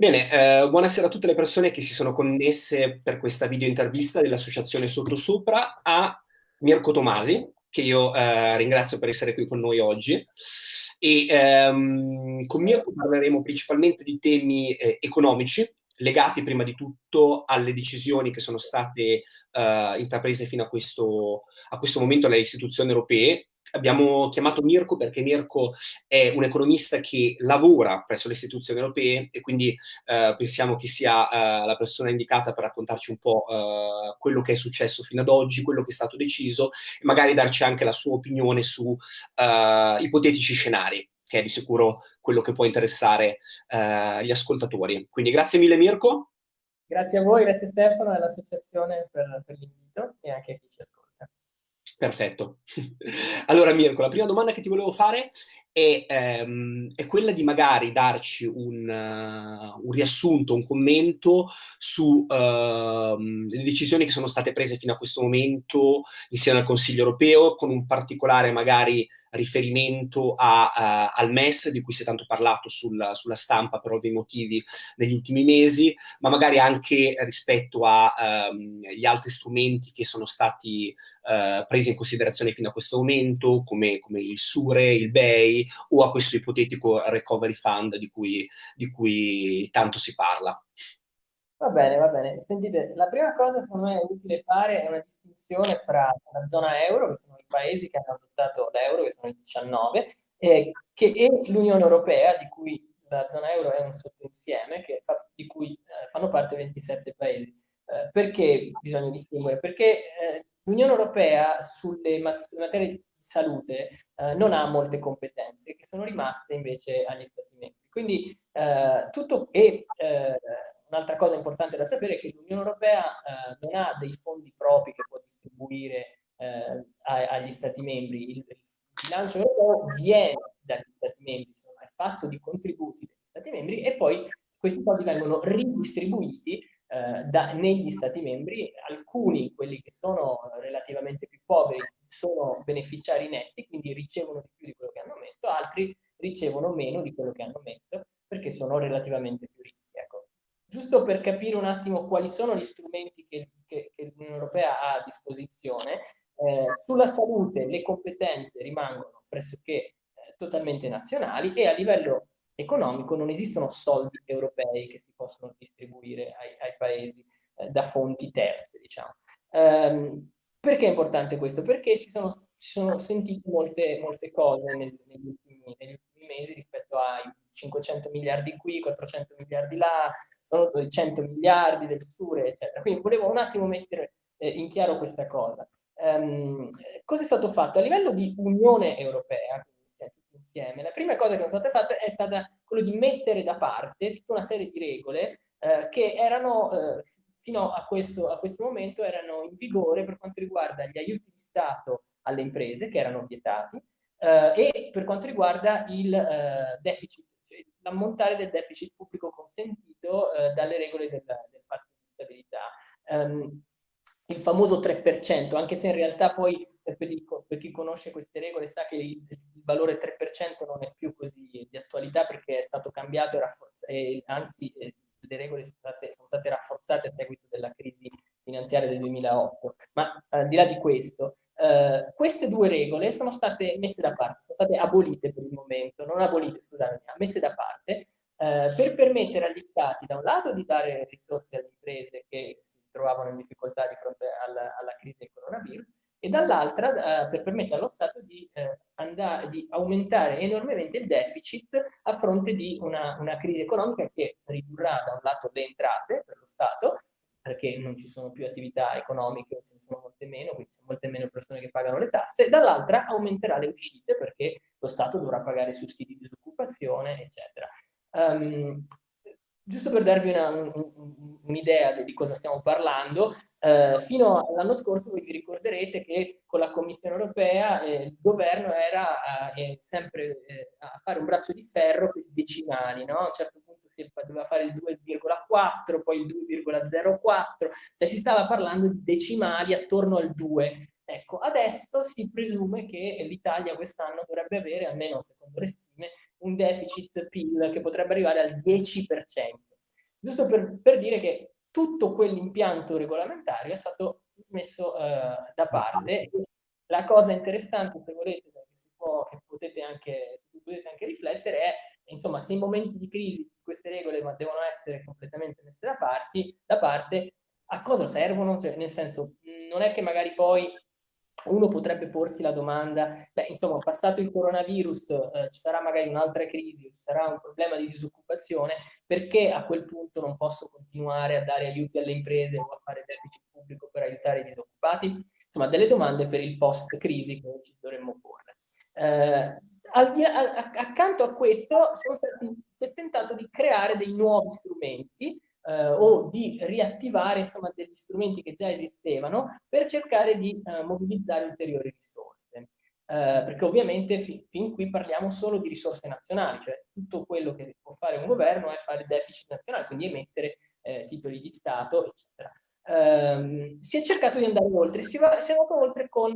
Bene, eh, buonasera a tutte le persone che si sono connesse per questa video intervista dell'associazione Sottosopra a Mirko Tomasi, che io eh, ringrazio per essere qui con noi oggi. E ehm, con Mirko parleremo principalmente di temi eh, economici, legati prima di tutto alle decisioni che sono state eh, intraprese fino a questo, a questo momento dalle istituzioni europee abbiamo chiamato Mirko perché Mirko è un economista che lavora presso le istituzioni europee e quindi eh, pensiamo che sia eh, la persona indicata per raccontarci un po' eh, quello che è successo fino ad oggi, quello che è stato deciso e magari darci anche la sua opinione su eh, ipotetici scenari, che è di sicuro quello che può interessare eh, gli ascoltatori. Quindi grazie mille Mirko. Grazie a voi, grazie Stefano e all'associazione per, per l'invito e anche a chi ci ascolta. Perfetto. Allora Mirko, la prima domanda che ti volevo fare è, ehm, è quella di magari darci un, uh, un riassunto, un commento sulle uh, decisioni che sono state prese fino a questo momento insieme al Consiglio europeo, con un particolare magari riferimento a, uh, al MES, di cui si è tanto parlato sul, sulla stampa per ovvi motivi negli ultimi mesi, ma magari anche rispetto agli um, altri strumenti che sono stati uh, presi in considerazione fino a questo momento, come, come il SURE, il BEI o a questo ipotetico recovery fund di cui, di cui tanto si parla. Va bene, va bene. Sentite, la prima cosa secondo me è utile fare è una distinzione fra la zona euro, che sono i paesi che hanno adottato l'euro, che sono i 19, eh, che, e l'Unione Europea, di cui la zona euro è un sottoinsieme, fa, di cui eh, fanno parte 27 paesi. Eh, perché bisogna distinguere? Perché eh, l'Unione Europea sulle, mat materie salute eh, non ha molte competenze, che sono rimaste invece agli Stati membri. Quindi eh, tutto... E, Un'altra cosa importante da sapere è che l'Unione Europea eh, non ha dei fondi propri che può distribuire eh, agli Stati membri. Il, il, bilancio europeo viene dagli Stati membri, insomma, è fatto di contributi degli Stati membri e poi questi soldi vengono ridistribuiti eh, da, negli Stati membri. Alcuni, quelli che sono relativamente più poveri, sono beneficiari netti, quindi ricevono di più di quello che hanno messo, altri ricevono meno di quello che hanno messo perché sono relativamente più ricchi giusto per capire un attimo quali sono gli strumenti che, che, che l'Unione Europea ha a disposizione, eh, sulla salute le competenze rimangono pressoché eh, totalmente nazionali e a livello economico non esistono soldi europei che si possono distribuire ai, ai paesi eh, da fonti terze, diciamo. Um, perché è importante questo? Perché si sono, si sono sentite molte, molte cose nel, negli, ultimi, negli ultimi mesi rispetto ai 500 miliardi qui, 400 miliardi là, sono 100 miliardi del Sure, eccetera. Quindi volevo un attimo mettere eh, in chiaro questa cosa. Um, cosa è stato fatto? A livello di Unione Europea, insieme, la prima cosa che è stata fatta è stata quello di mettere da parte tutta una serie di regole eh, che erano, eh, fino a questo, a questo momento, erano in vigore per quanto riguarda gli aiuti di Stato alle imprese, che erano vietati, eh, e per quanto riguarda il eh, deficit cioè l'ammontare del deficit pubblico consentito eh, dalle regole del, del, patto di stabilità. Um, il famoso 3%, anche se in realtà poi eh, per, chi conosce queste regole sa che il, valore 3% non è più così di attualità perché è stato cambiato e, e anzi eh, le regole sono state, sono state, rafforzate a seguito della crisi finanziaria del 2008. Ma al di là di questo, eh, queste due regole sono state messe da parte, sono state abolite per il momento, non abolite, scusate, messe da parte, eh, per permettere agli stati da un lato di dare risorse alle imprese che si trovavano in difficoltà di fronte alla, alla crisi del coronavirus e dall'altra eh, per permettere allo Stato di, eh, andare, di, aumentare enormemente il deficit a fronte di una, una crisi economica che ridurrà da un lato le entrate per lo Stato perché non ci sono più attività economiche, ce ne sono molte meno, quindi ci sono molte meno persone che pagano le tasse, dall'altra aumenterà le uscite perché lo Stato dovrà pagare sussidi di disoccupazione, eccetera. Um, giusto per darvi un'idea un, di cosa stiamo parlando, eh, fino all'anno scorso voi vi ricorderete che con la Commissione europea eh, il governo era eh, sempre eh, a fare un braccio di ferro per i decimali, no? a un certo punto si doveva fare il 2,4, poi il 2,04, cioè si stava parlando di decimali attorno al 2. Ecco, adesso si presume che l'Italia quest'anno dovrebbe avere, almeno secondo le stime, un deficit PIL che potrebbe arrivare al 10%. giusto per, per dire che tutto quell'impianto regolamentare è stato messo eh, da parte. La cosa interessante, se volete, che, può, che potete anche, su cui potete anche riflettere è, insomma, se in momenti di crisi queste regole devono essere completamente messe da, parti, da parte, a cosa servono? Cioè, nel senso, non è che magari poi uno potrebbe porsi la domanda, beh, insomma, passato il coronavirus, eh, ci sarà magari un'altra crisi, ci sarà un problema di disoccupazione, perché a quel punto non posso continuare a dare aiuti alle imprese o a fare deficit pubblico per aiutare i disoccupati? Insomma, delle domande per il post-crisi che ci dovremmo porre. Eh, al, a, accanto a questo stati, si è tentato di creare dei nuovi strumenti eh, o di riattivare insomma, degli strumenti che già esistevano per cercare di eh, mobilizzare ulteriori risorse. Eh, perché ovviamente fin, fin, qui parliamo solo di risorse nazionali, cioè tutto quello che può fare un governo è fare deficit nazionale, quindi emettere eh, titoli di Stato, eccetera. Ehm, si è cercato di andare oltre, si, va, si è andato oltre con,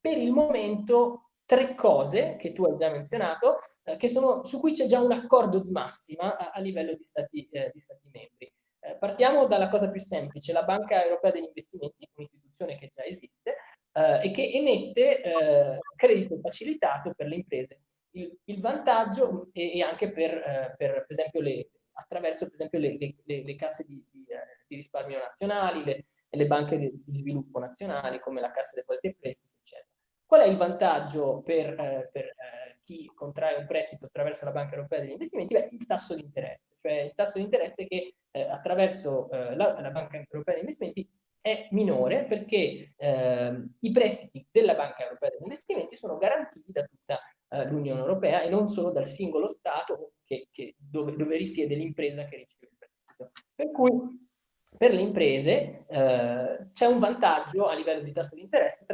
per il momento, tre cose che tu hai già menzionato, eh, sono, su cui c'è già un accordo di massima a, a livello di stati, eh, di stati membri. Eh, partiamo dalla cosa più semplice, la Banca Europea degli Investimenti, un'istituzione che già esiste eh, e che emette eh, credito facilitato per le imprese. Il, il vantaggio e, anche per, eh, per, per esempio, le, attraverso per esempio le, le, le casse di, di, di, risparmio nazionali, le, banche di, sviluppo nazionali come la Cassa Depositi e Prestiti, eccetera. Qual è il vantaggio per, eh, per eh, chi contrae un prestito attraverso la Banca Europea degli Investimenti? Beh, il tasso di interesse, cioè il tasso di interesse che eh, attraverso eh, la, la, Banca Europea degli Investimenti è minore perché ehm, i prestiti della Banca Europea degli Investimenti sono garantiti da tutta eh, l'Unione Europea e non solo dal singolo Stato che, che dove, dove risiede l'impresa che riceve il prestito. Per cui per le imprese eh, c'è un vantaggio a livello di tasso di interesse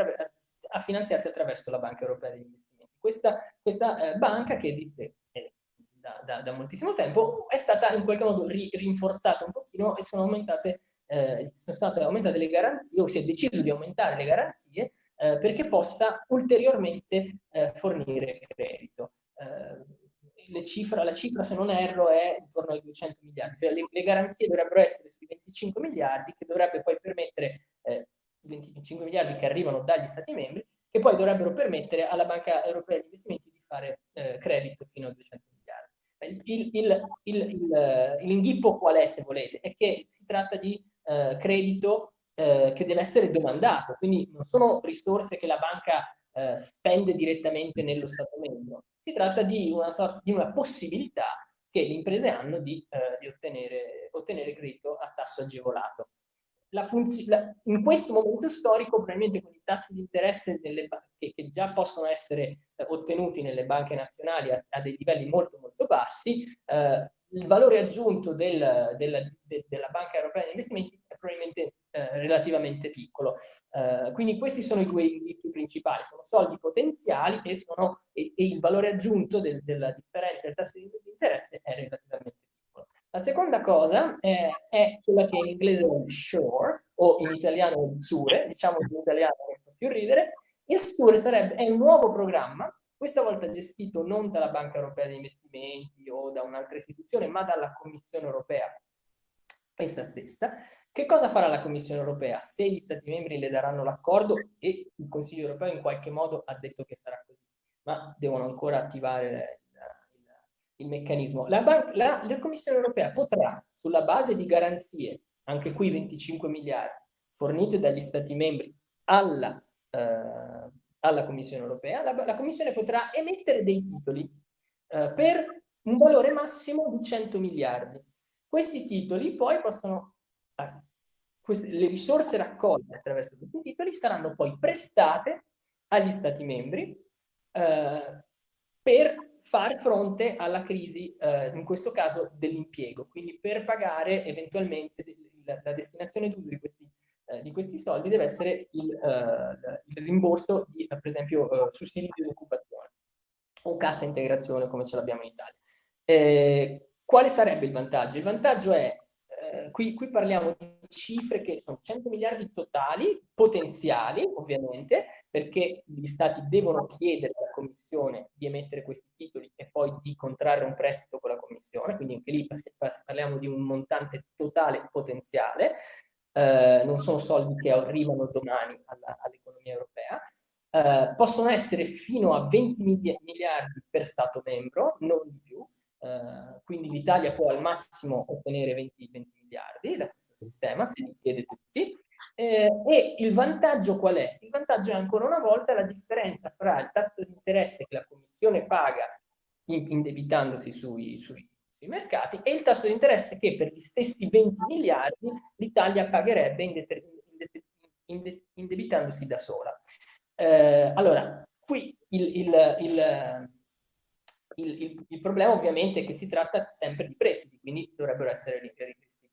a finanziarsi attraverso la Banca Europea degli Investimenti. Questa, questa eh, banca che esiste eh, da, da, da, moltissimo tempo è stata in qualche modo ri, rinforzata un pochino e sono aumentate, eh, sono state aumentate le garanzie o si è deciso di aumentare le garanzie eh, perché possa ulteriormente eh, fornire credito. Eh, cifra, la cifra, se non erro, è intorno ai 200 miliardi. Cioè, le, le, garanzie dovrebbero essere sui 25 miliardi, che dovrebbe poi permettere 25 miliardi che arrivano dagli Stati membri, che poi dovrebbero permettere alla Banca Europea di Investimenti di fare eh, credito fino a 200 miliardi. L'inghippo qual è, se volete? È che si tratta di eh, credito eh, che deve essere domandato, quindi non sono risorse che la banca eh, spende direttamente nello Stato membro, si tratta di una, sorta, di una possibilità che le imprese hanno di, eh, di ottenere, ottenere credito a tasso agevolato la in questo momento storico, probabilmente con i tassi di interesse delle che, che già possono essere eh, ottenuti nelle banche nazionali a, a, dei livelli molto molto bassi, eh, il valore aggiunto del, del, de, della Banca Europea degli Investimenti è probabilmente eh, relativamente piccolo. Eh, quindi questi sono i due indizi principali, sono soldi potenziali e, sono, e, e il valore aggiunto del, della differenza del tasso di interesse è relativamente. La seconda cosa è, è quella che in inglese è SURE, o in italiano ZURE, diciamo in italiano che fa più ridere. Il SURE sarebbe, è un nuovo programma, questa volta gestito non dalla Banca Europea degli Investimenti o da un'altra istituzione, ma dalla Commissione Europea essa stessa. Che cosa farà la Commissione Europea? Se gli Stati membri le daranno l'accordo, e il Consiglio Europeo in qualche modo ha detto che sarà così, ma devono ancora attivare il meccanismo. La, la, la, Commissione europea potrà, sulla base di garanzie, anche qui 25 miliardi, fornite dagli Stati membri alla, eh, alla Commissione europea, la, la, Commissione potrà emettere dei titoli eh, per un valore massimo di 100 miliardi. Questi titoli poi possono, eh, queste, le risorse raccolte attraverso questi titoli saranno poi prestate agli Stati membri eh, per far fronte alla crisi, eh, in questo caso dell'impiego, quindi per pagare eventualmente la, destinazione d'uso di eh, di questi soldi deve essere il, eh, il rimborso di, per esempio, eh, sussidi di disoccupazione o cassa integrazione come ce l'abbiamo in Italia. Eh, quale sarebbe il vantaggio? Il vantaggio è, eh, qui, qui parliamo di cifre che sono 100 miliardi totali, potenziali ovviamente, perché gli stati devono chiedere commissione di emettere questi titoli e poi di contrarre un prestito con la commissione, quindi anche lì parliamo di un montante totale potenziale, eh, non sono soldi che arrivano domani all'economia europea, eh, possono essere fino a 20 miliardi per Stato membro, non di più, eh, quindi l'Italia può al massimo ottenere 20, 20, miliardi da questo sistema, se li chiede tutti, eh, e il vantaggio qual è? Il vantaggio è ancora una volta la differenza fra il tasso di interesse che la Commissione paga indebitandosi sui, sui, sui mercati e il tasso di interesse che per gli stessi 20 miliardi l'Italia pagherebbe indebitandosi da sola. Eh, allora, qui il, il, il, il, problema ovviamente è che si tratta sempre di prestiti, quindi dovrebbero essere ripristiti.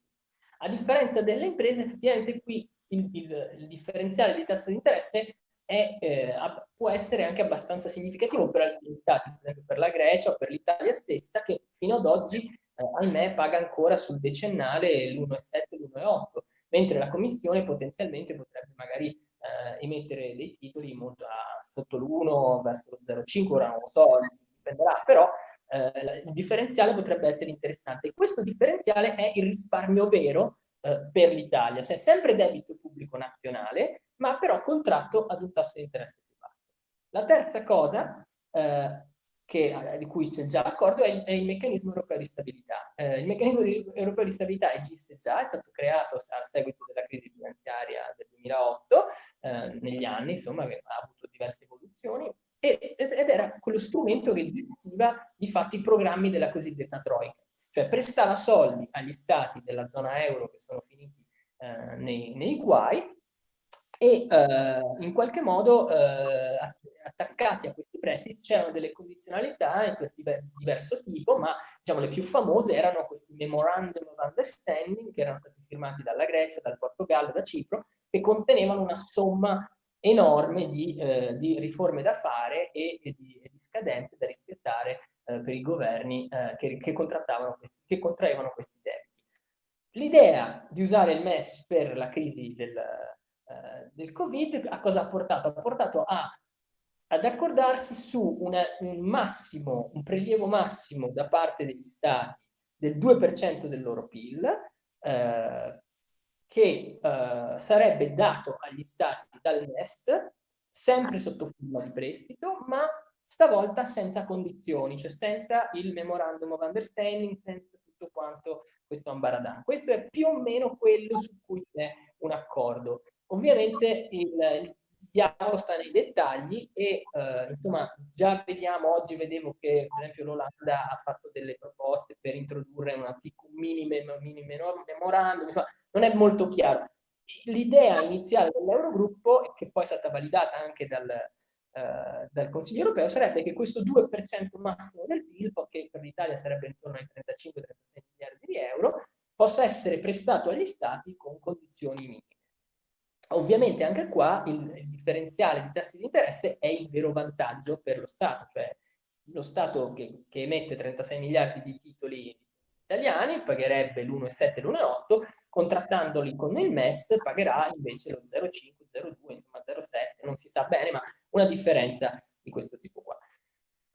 A differenza delle imprese, effettivamente qui il, differenziale di tasso di interesse è, eh, può essere anche abbastanza significativo per alcuni stati, per esempio per la Grecia o per l'Italia stessa, che fino ad oggi, eh, ahimè, paga ancora sul decennale l'1,7, l'1,8, mentre la Commissione potenzialmente potrebbe magari eh, emettere dei titoli molto a, sotto l'1 verso lo 0,5, ora non lo so, dipenderà, però eh, il differenziale potrebbe essere interessante. Questo differenziale è il risparmio vero eh, per l'Italia, cioè sempre debito pubblico nazionale, ma però contratto ad un tasso di interesse più basso. La terza cosa eh, che, eh, di cui c'è già l'accordo è, è, il meccanismo europeo di stabilità. Eh, il meccanismo di, europeo di stabilità esiste già, è stato creato a seguito della crisi finanziaria del 2008, eh, negli anni, insomma, ha avuto diverse evoluzioni, ed era quello strumento che gestiva di fatto i programmi della cosiddetta Troica, cioè prestava soldi agli stati della zona euro che sono finiti eh, nei, nei guai e eh, in qualche modo eh, attaccati a questi prestiti c'erano delle condizionalità per diverso tipo, ma diciamo le più famose erano questi memorandum of understanding che erano stati firmati dalla Grecia, dal Portogallo, da Cipro, che contenevano una somma enorme di, eh, di riforme da fare e, e, di, e, di, scadenze da rispettare eh, per i governi eh, che, che, questi, che contraevano questi debiti. L'idea di usare il MES per la crisi del, eh, del Covid a cosa ha portato? Ha portato a, ad accordarsi su una, un massimo, un prelievo massimo da parte degli stati del 2% del loro PIL, eh, che eh, sarebbe dato agli stati dal MES, sempre sotto forma di prestito, ma stavolta senza condizioni, cioè senza il memorandum of understanding, senza tutto quanto questo ambaradan. Questo è più o meno quello su cui c'è un accordo. Ovviamente il, il diavolo sta nei dettagli e eh, insomma già vediamo, oggi vedevo che per esempio l'Olanda ha fatto delle proposte per introdurre una piccola mini, mini memorandum, insomma non è molto chiaro. L'idea iniziale dell'Eurogruppo, che poi è stata validata anche dal, eh, dal Consiglio europeo, sarebbe che questo 2% massimo del PIL, che per l'Italia sarebbe intorno ai 35-36 miliardi di euro, possa essere prestato agli Stati con condizioni minime. Ovviamente anche qua il, il differenziale di tassi di interesse è il vero vantaggio per lo Stato, cioè lo Stato che, che emette 36 miliardi di titoli italiani pagherebbe l'1,7 e l'1,8, contrattandoli con il MES pagherà invece lo 0,5, 0,2, insomma 0,7, non si sa bene, ma una differenza di questo tipo qua.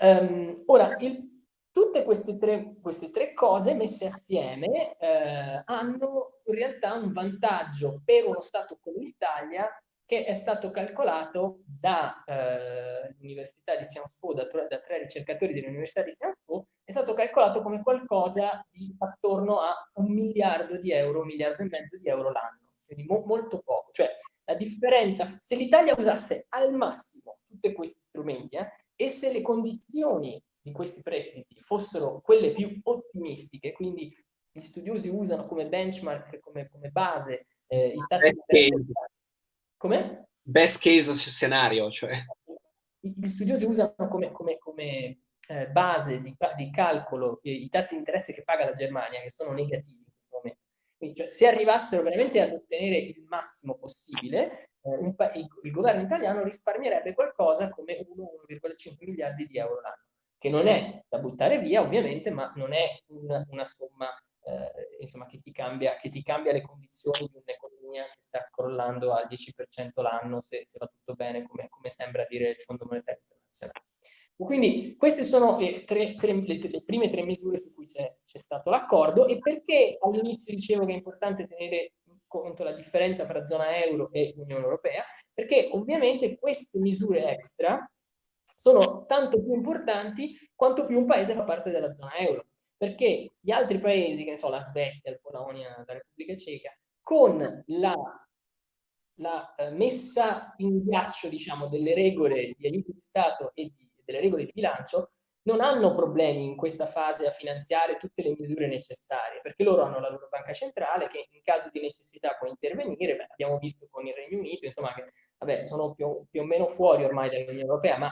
Um, ora, il, tutte queste tre, queste tre, cose messe assieme eh, hanno in realtà un vantaggio per uno Stato come l'Italia che è stato calcolato dall'Università eh, di Sciences Po, da, da, tre ricercatori dell'Università di Sciences Po, è stato calcolato come qualcosa di attorno a un miliardo di euro, un miliardo e mezzo di euro l'anno, quindi mo molto poco. Cioè, la differenza, se l'Italia usasse al massimo tutti questi strumenti eh, e se le condizioni di questi prestiti fossero quelle più ottimistiche, quindi gli studiosi usano come benchmark, come, come base, eh, i tassi di interesse come? Best case scenario, cioè. Gli studiosi usano come, come, come eh, base di, di calcolo eh, i tassi di interesse che paga la Germania, che sono negativi in questo momento. Quindi, cioè, se arrivassero veramente ad ottenere il massimo possibile, eh, il, governo italiano risparmierebbe qualcosa come 1,5 miliardi di euro l'anno, che non è da buttare via ovviamente, ma non è una, una somma eh, insomma, che, ti cambia, che ti cambia le condizioni di un'economia che sta crollando al 10% l'anno se, se, va tutto bene, come, come, sembra dire il Fondo Monetario Internazionale. Quindi queste sono le, tre, tre, le, le prime tre misure su cui c'è stato l'accordo e perché all'inizio dicevo che è importante tenere conto la differenza tra zona euro e Unione Europea, perché ovviamente queste misure extra sono tanto più importanti quanto più un paese fa parte della zona euro, perché gli altri paesi, che ne so, la Svezia, la Polonia, la Repubblica Ceca, con la la eh, messa in ghiaccio diciamo, delle regole di aiuto di Stato e di delle regole di bilancio, non hanno problemi in questa fase a finanziare tutte le misure necessarie, perché loro hanno la loro banca centrale che in caso di necessità può intervenire, Beh, abbiamo visto con il Regno Unito, insomma, che vabbè, sono più, più o meno fuori ormai dall'Unione Europea, ma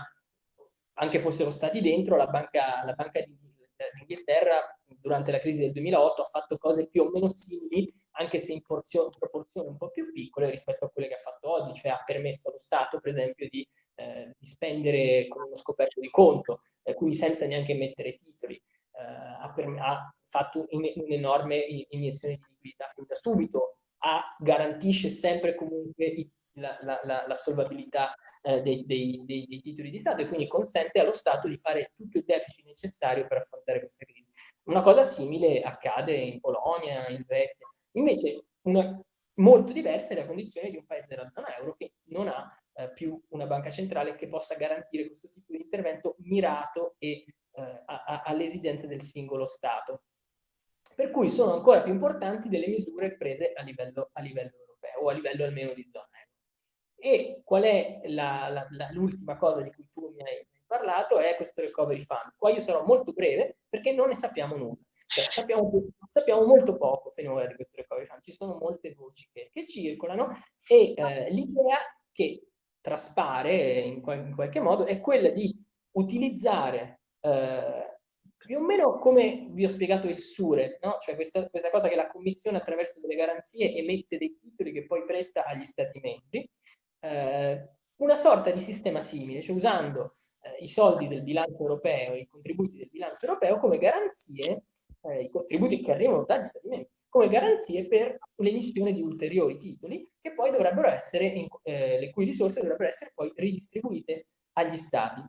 anche fossero stati dentro, la banca, la banca d'Inghilterra durante la crisi del 2008 ha fatto cose più o meno simili anche se in proporzioni un po' più piccole rispetto a quelle che ha fatto oggi, cioè ha permesso allo Stato, per esempio, di, eh, di spendere con uno scoperto di conto, eh, quindi senza neanche mettere titoli. Eh, ha, ha, fatto un'enorme iniezione di liquidità fin da subito, ha, garantisce sempre comunque i, la, la, la, la, solvabilità eh, dei, dei, dei, dei titoli di Stato e quindi consente allo Stato di fare tutto il deficit necessario per affrontare questa crisi. Una cosa simile accade in Polonia, in Svezia. Invece una molto diversa è la condizione di un paese della zona euro che non ha eh, più una banca centrale che possa garantire questo tipo di intervento mirato e eh, alle esigenze del singolo Stato. Per cui sono ancora più importanti delle misure prese a livello, a livello europeo o a livello almeno di zona euro. E qual è l'ultima cosa di cui tu mi hai parlato? È questo recovery fund. Qua io sarò molto breve perché non ne sappiamo nulla. Cioè, sappiamo, sappiamo, molto poco finora di questo recovery fund, ci sono molte voci che, che circolano e eh, l'idea che traspare in, in, qualche modo è quella di utilizzare eh, più o meno come vi ho spiegato il SURE, no? cioè questa, questa, cosa che la Commissione attraverso delle garanzie emette dei titoli che poi presta agli Stati membri, eh, una sorta di sistema simile, cioè usando eh, i soldi del bilancio europeo, i contributi del bilancio europeo come garanzie eh, i contributi che arrivano dagli Stati membri come garanzie per l'emissione di ulteriori titoli che poi dovrebbero essere, eh, le cui risorse dovrebbero essere poi ridistribuite agli Stati.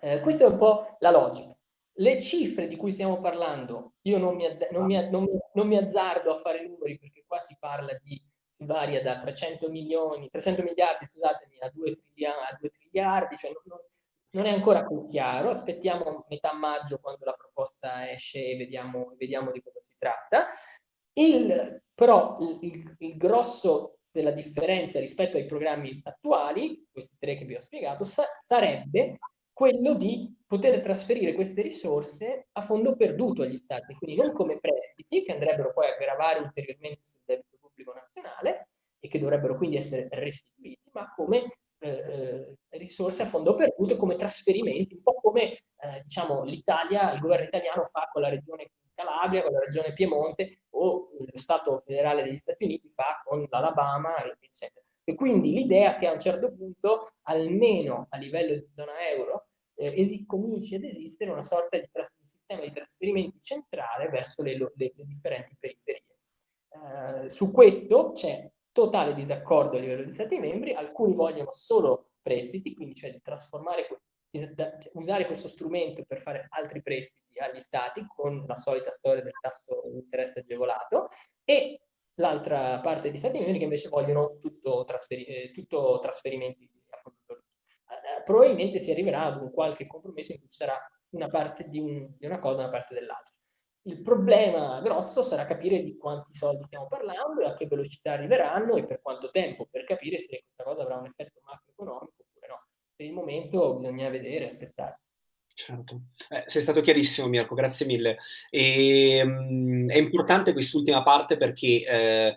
Eh, questa è un po' la logica. Le cifre di cui stiamo parlando, io non mi, non mi, non non mi azzardo a fare numeri perché qua si parla di, si varia da 300 milioni, 300 miliardi, scusatemi, a 2 triliardi, a 2 triliardi cioè non, non è ancora più chiaro, aspettiamo metà maggio quando la proposta esce e vediamo, vediamo di cosa si tratta. Il, però il, il, grosso della differenza rispetto ai programmi attuali, questi tre che vi ho spiegato, sa sarebbe quello di poter trasferire queste risorse a fondo perduto agli stati, quindi non come prestiti che andrebbero poi a gravare ulteriormente sul debito pubblico nazionale e che dovrebbero quindi essere restituiti, ma come eh, eh, risorse a fondo perduto come trasferimenti, un po' come eh, diciamo, l'Italia, il governo italiano fa con la regione Calabria, con la regione Piemonte o lo Stato federale degli Stati Uniti fa con l'Alabama, eccetera. E quindi l'idea che a un certo punto, almeno a livello di zona euro, eh, cominci ad esistere una sorta di, sistema di trasferimenti centrale verso le, le, le differenti periferie. Eh, su questo c'è totale disaccordo a livello di Stati membri, alcuni vogliono solo prestiti, quindi cioè cioè, usare questo strumento per fare altri prestiti agli Stati con la solita storia del tasso di interesse agevolato e l'altra parte di Stati membri che invece vogliono tutto, trasferi eh, tutto trasferimenti a fondo perduto. Eh, probabilmente si arriverà ad un qualche compromesso in cui ci sarà una parte di, un, di una cosa e una parte dell'altra. Il problema grosso sarà capire di quanti soldi stiamo parlando e a che velocità arriveranno e per quanto tempo, per capire se questa cosa avrà un effetto macroeconomico oppure no. Per il momento bisogna vedere, aspettare. Certo, eh, sei stato chiarissimo Mirko, grazie mille. E, ehm, mh, è importante quest'ultima parte perché eh,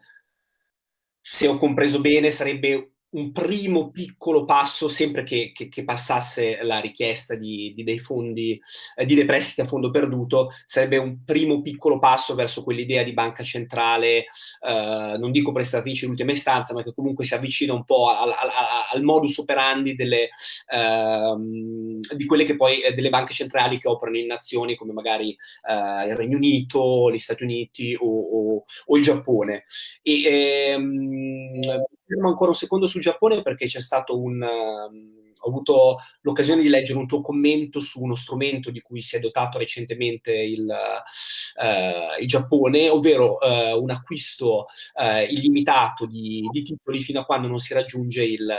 se ho compreso bene sarebbe un primo piccolo passo, sempre che, che, che passasse la richiesta di, di dei fondi, eh, di dei prestiti a fondo perduto, sarebbe un primo piccolo passo verso quell'idea di banca centrale, eh, non dico prestatrice in ultima istanza, ma che comunque si avvicina un po' al, al, al modus operandi delle, eh, di quelle che poi, eh, delle banche centrali che operano in nazioni come magari eh, il Regno Unito, gli Stati Uniti o, o, o il Giappone. E, ehm, fermo ancora un secondo sul Giappone perché c'è stato un, um, ho avuto l'occasione di leggere un tuo commento su uno strumento di cui si è dotato recentemente il, uh, il Giappone, ovvero uh, un acquisto uh, illimitato di, di, titoli fino a quando non si raggiunge il,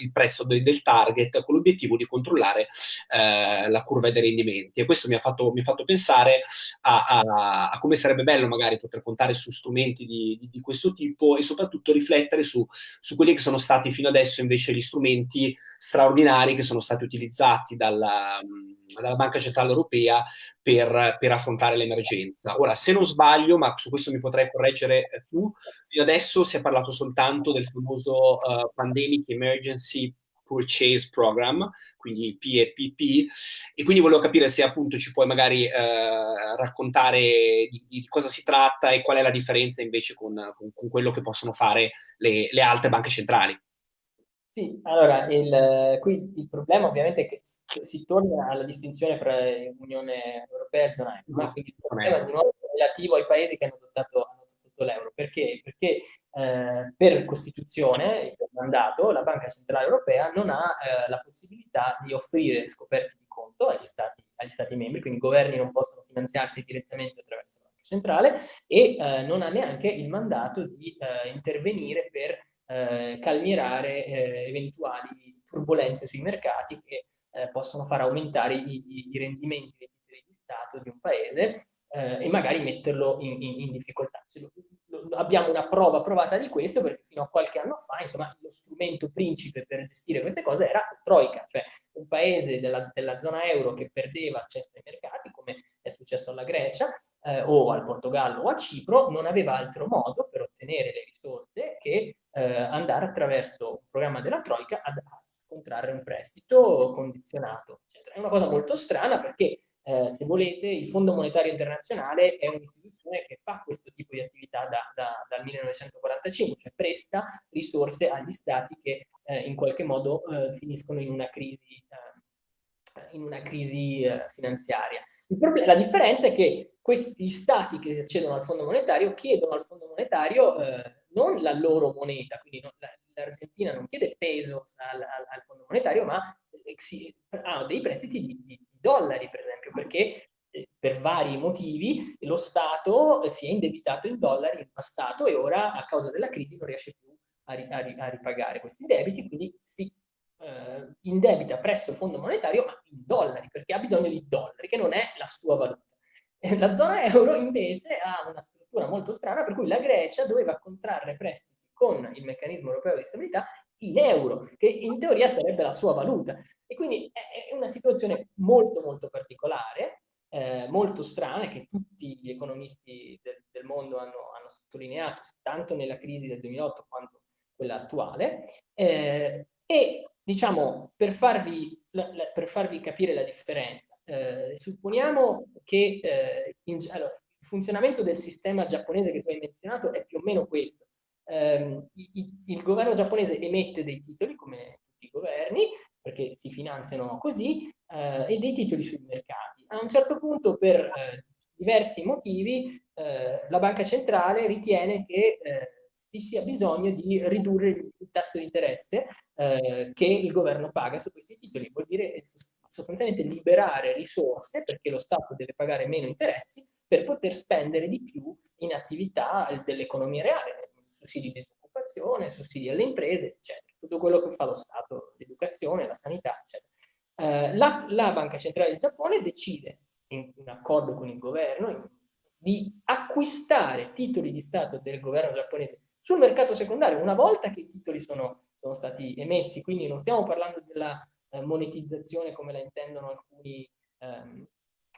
il prezzo de, del target, con l'obiettivo di controllare la curva dei rendimenti. E questo mi ha fatto, mi ha fatto pensare a, a, a, come sarebbe bello magari poter contare su strumenti di, di, di questo tipo e soprattutto riflettere su, su quelli che sono stati fino adesso invece gli strumenti straordinari che sono stati utilizzati dalla, dalla Banca Centrale Europea per, per, affrontare l'emergenza. Ora, se non sbaglio, ma su questo mi potrei correggere tu, fino adesso si è parlato soltanto del famoso uh, Pandemic Emergency Purchase Program, quindi PEPP, e quindi volevo capire se appunto ci puoi magari eh, raccontare di, di, cosa si tratta e qual è la differenza invece con, con, con quello che possono fare le, le altre banche centrali. Sì, allora, il, qui il problema ovviamente è che si torna alla distinzione fra Unione Europea e zona euro, no, quindi il problema di nuovo è relativo ai paesi che hanno adottato, adottato l'euro. Perché? Perché eh, per Costituzione, per mandato, la Banca Centrale Europea non ha eh, la possibilità di offrire scoperte di conto agli stati, agli stati, membri, quindi i governi non possono finanziarsi direttamente attraverso la Banca Centrale e eh, non ha neanche il mandato di eh, intervenire per eh, calmierare eh, eventuali turbulenze sui mercati che eh, possono far aumentare i, i, rendimenti dei titoli di Stato di un paese eh, e magari metterlo in, in, in difficoltà. Lo, lo, abbiamo una prova provata di questo perché fino a qualche anno fa insomma, lo strumento principe per gestire queste cose era Troika, cioè un paese della, della, zona euro che perdeva accesso ai mercati, come è successo alla Grecia eh, o al Portogallo o a Cipro, non aveva altro modo per ottenere le risorse che eh, andare attraverso un programma della Troika ad contrarre un prestito condizionato, eccetera. È una cosa molto strana perché, eh, se volete, il Fondo Monetario Internazionale è un'istituzione che fa questo tipo di attività da, da, dal 1945, cioè presta risorse agli stati che eh, in qualche modo eh, finiscono in una crisi, eh, in una crisi eh, finanziaria. La differenza è che questi stati che accedono al Fondo Monetario chiedono al Fondo Monetario eh, non la loro moneta, quindi l'Argentina non chiede peso al, al, al, Fondo Monetario, ma eh, ha dei prestiti di, di, di, dollari, per esempio, perché eh, per vari motivi lo Stato si è indebitato in dollari in passato e ora a causa della crisi non riesce più a ripagare questi debiti, quindi si eh, indebita presso il Fondo Monetario, ma in dollari, perché ha bisogno di dollari, che non è la sua valuta. La zona euro invece ha una struttura molto strana per cui la Grecia doveva contrarre prestiti con il meccanismo europeo di stabilità in euro, che in teoria sarebbe la sua valuta. E quindi è una situazione molto molto particolare, eh, molto strana, che tutti gli economisti del, del mondo hanno, hanno, sottolineato, tanto nella crisi del 2008 quanto quella attuale, eh, e diciamo, per farvi, per farvi, capire la differenza, eh, supponiamo che eh, in, allora, il funzionamento del sistema giapponese che tu hai menzionato è più o meno questo ehm, il, il governo giapponese emette dei titoli, come tutti i governi, perché si finanziano così, eh, e dei titoli sui mercati. A un certo punto, per eh, diversi motivi, eh, la banca centrale ritiene che eh, si sia bisogno di ridurre il tasso di interesse eh, che il governo paga su questi titoli. Vuol dire sostanzialmente liberare risorse, perché lo Stato deve pagare meno interessi, per poter spendere di più in attività dell'economia reale, sussidi di disoccupazione, sussidi alle imprese, eccetera. Tutto quello che fa lo Stato, l'educazione, la sanità, eccetera. Eh, la, la, Banca Centrale del Giappone decide, in, in accordo con il governo, in, di acquistare titoli di Stato del governo giapponese sul mercato secondario una volta che i titoli sono, sono stati emessi, quindi non stiamo parlando della eh, monetizzazione come la intendono alcuni ehm,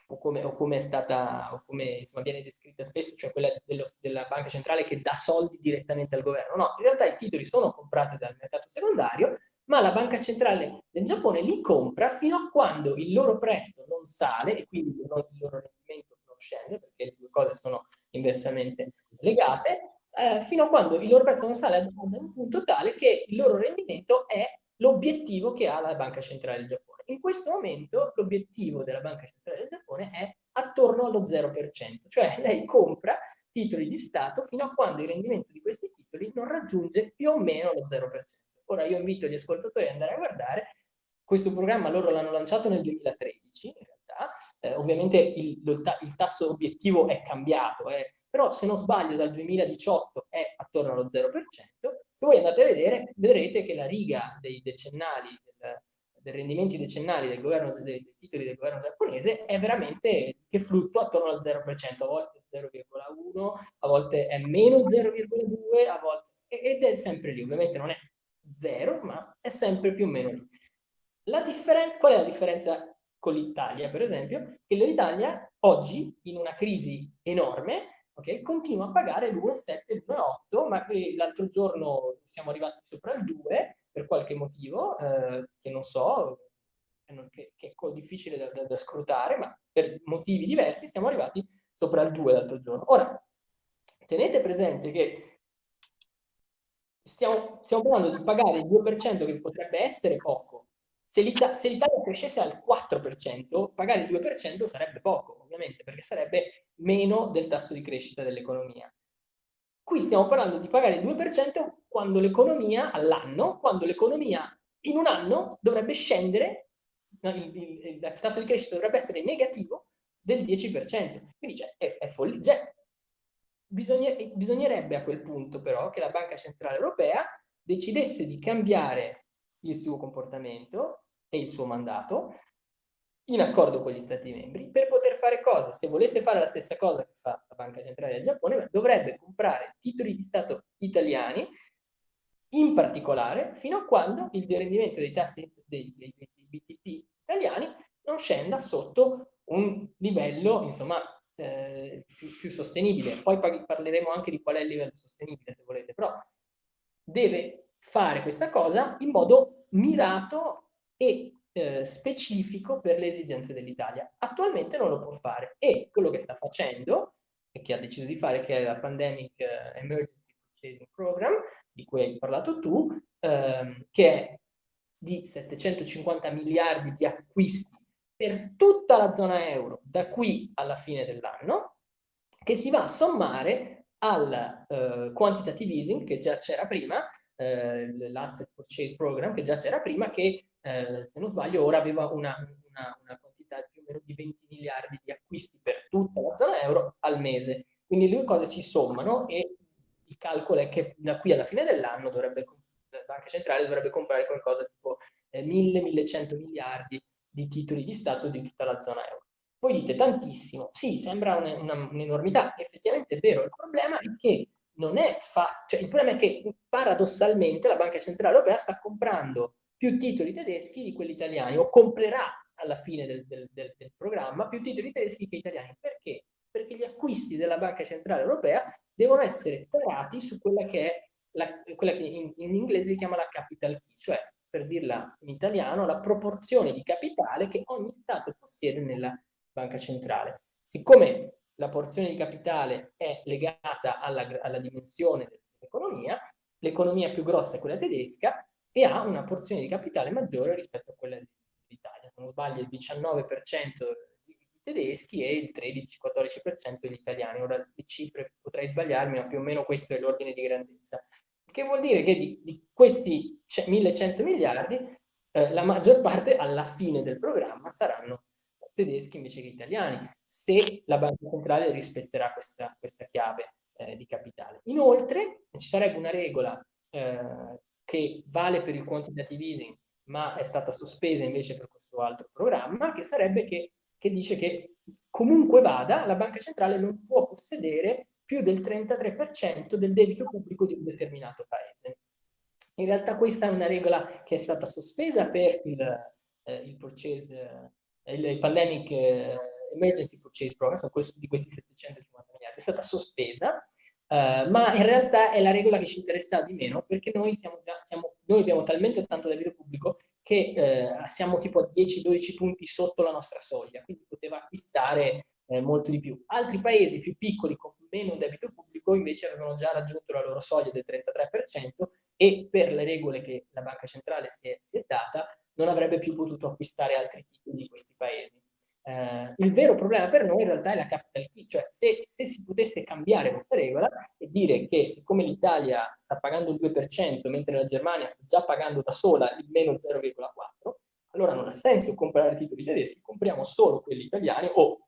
o come, o come è stata, o come insomma, viene descritta spesso, cioè quella dello, della banca centrale che dà soldi direttamente al governo. No, in realtà i titoli sono comprati dal mercato secondario, ma la banca centrale del Giappone li compra fino a quando il loro prezzo non sale e quindi il loro rendimento non scende, perché le due cose sono inversamente legate, eh, fino a quando il loro prezzo non sale ad un punto tale che il loro rendimento è l'obiettivo che ha la banca centrale del Giappone. In questo momento l'obiettivo della Banca Centrale del Giappone è attorno allo 0%, cioè lei compra titoli di Stato fino a quando il rendimento di questi titoli non raggiunge più o meno lo 0%. Ora io invito gli ascoltatori ad andare a guardare questo programma loro l'hanno lanciato nel 2013, in realtà, eh, ovviamente il, il, tasso obiettivo è cambiato, eh, però se non sbaglio dal 2018 è attorno allo 0%, se voi andate a vedere vedrete che la riga dei decennali, del, dei rendimenti decennali del governo, dei, dei, titoli del governo giapponese è veramente che fluttua attorno al 0%, a volte 0,1, a volte è meno 0,2, a volte ed è sempre lì, ovviamente non è zero, ma è sempre più o meno lì. La differenza, qual è la differenza con l'Italia, per esempio? Che l'Italia oggi, in una crisi enorme, okay, continua a pagare l'1,7, l'1,8, ma l'altro giorno siamo arrivati sopra il 2 per qualche motivo, eh, che non so, che, che, è difficile da, da, da, scrutare, ma per motivi diversi siamo arrivati sopra il 2 l'altro giorno. Ora, tenete presente che stiamo, stiamo parlando di pagare il 2% che potrebbe essere poco. Se l'Italia crescesse al 4%, pagare il 2% sarebbe poco, ovviamente, perché sarebbe meno del tasso di crescita dell'economia. Qui stiamo parlando di pagare il 2% quando l'economia, all'anno, quando l'economia in un anno dovrebbe scendere, il, il, il, tasso di crescita dovrebbe essere negativo del 10%. Quindi cioè, è, è follia. Bisognerebbe a quel punto però che la Banca Centrale Europea decidesse di cambiare il suo comportamento e il suo mandato in accordo con gli Stati membri per poter fare cosa? Se volesse fare la stessa cosa che fa la Banca Centrale del Giappone, dovrebbe comprare titoli di Stato italiani, in particolare fino a quando il rendimento dei tassi dei, dei, dei BTP italiani non scenda sotto un livello, insomma, eh, più, più, sostenibile. Poi parleremo anche di qual è il livello sostenibile, se volete, però deve fare questa cosa in modo mirato e eh, specifico per le esigenze dell'Italia. Attualmente non lo può fare e quello che sta facendo e che ha deciso di fare, che è la Pandemic eh, Emergency Purchasing Program, di cui hai parlato tu, ehm, che è di 750 miliardi di acquisti per tutta la zona euro da qui alla fine dell'anno, che si va a sommare al eh, quantitative easing che già c'era prima, eh, l'asset purchase program che già c'era prima, che eh, se non sbaglio ora aveva una, una, una, quantità più o meno di 20 miliardi di acquisti per tutta la zona euro al mese. Quindi le due cose si sommano e il calcolo è che da qui alla fine dell'anno dovrebbe la banca centrale dovrebbe comprare qualcosa tipo eh, 1000-1100 miliardi di titoli di Stato di tutta la zona euro. Voi dite tantissimo, sì, sembra un'enormità, un effettivamente è vero, il problema è che non è fatto, cioè il problema è che paradossalmente la Banca Centrale Europea sta comprando più titoli tedeschi di quelli italiani, o comprerà alla fine del, del, del, del programma più titoli tedeschi che italiani. Perché? Perché gli acquisti della Banca Centrale Europea devono essere tarati su quella che è la, quella che in, in inglese si chiama la capital key, cioè per dirla in italiano, la proporzione di capitale che ogni Stato possiede nella banca centrale. Siccome la porzione di capitale è legata alla, alla dimensione dell'economia, l'economia più grossa è quella tedesca e ha una porzione di capitale maggiore rispetto a quella dell'Italia. Se non sbaglio il 19% dei tedeschi e il 13-14% degli italiani. Ora le cifre potrei sbagliarmi, ma più o meno questo è l'ordine di grandezza. Che vuol dire che di, di questi 1100 miliardi, eh, la maggior parte alla fine del programma saranno tedeschi invece che italiani, se la banca centrale rispetterà questa, questa chiave eh, di capitale. Inoltre ci sarebbe una regola eh, che vale per il quantitative easing, ma è stata sospesa invece per questo altro programma, che sarebbe che, che dice che comunque vada, la banca centrale non può possedere più del 33% del debito pubblico di un determinato paese. In realtà questa è una regola che è stata sospesa per il, eh, il, purchase, il, il pandemic eh, emergency purchase program, di questi 750 miliardi, è stata sospesa, eh, ma in realtà è la regola che ci interessa di meno perché noi, siamo già, siamo, noi abbiamo talmente tanto debito pubblico che eh, siamo tipo a 10-12 punti sotto la nostra soglia, quindi poteva acquistare eh, molto di più. Altri paesi più piccoli con meno debito pubblico invece avevano già raggiunto la loro soglia del 33% e per le regole che la banca centrale si è, si è data non avrebbe più potuto acquistare altri titoli di questi paesi. Eh, il vero problema per noi in realtà è la capital key, cioè se, se si potesse cambiare questa regola e dire che siccome l'Italia sta pagando il 2% mentre la Germania sta già pagando da sola il meno 0,4%, allora non ha senso comprare titoli tedeschi, compriamo solo quelli italiani o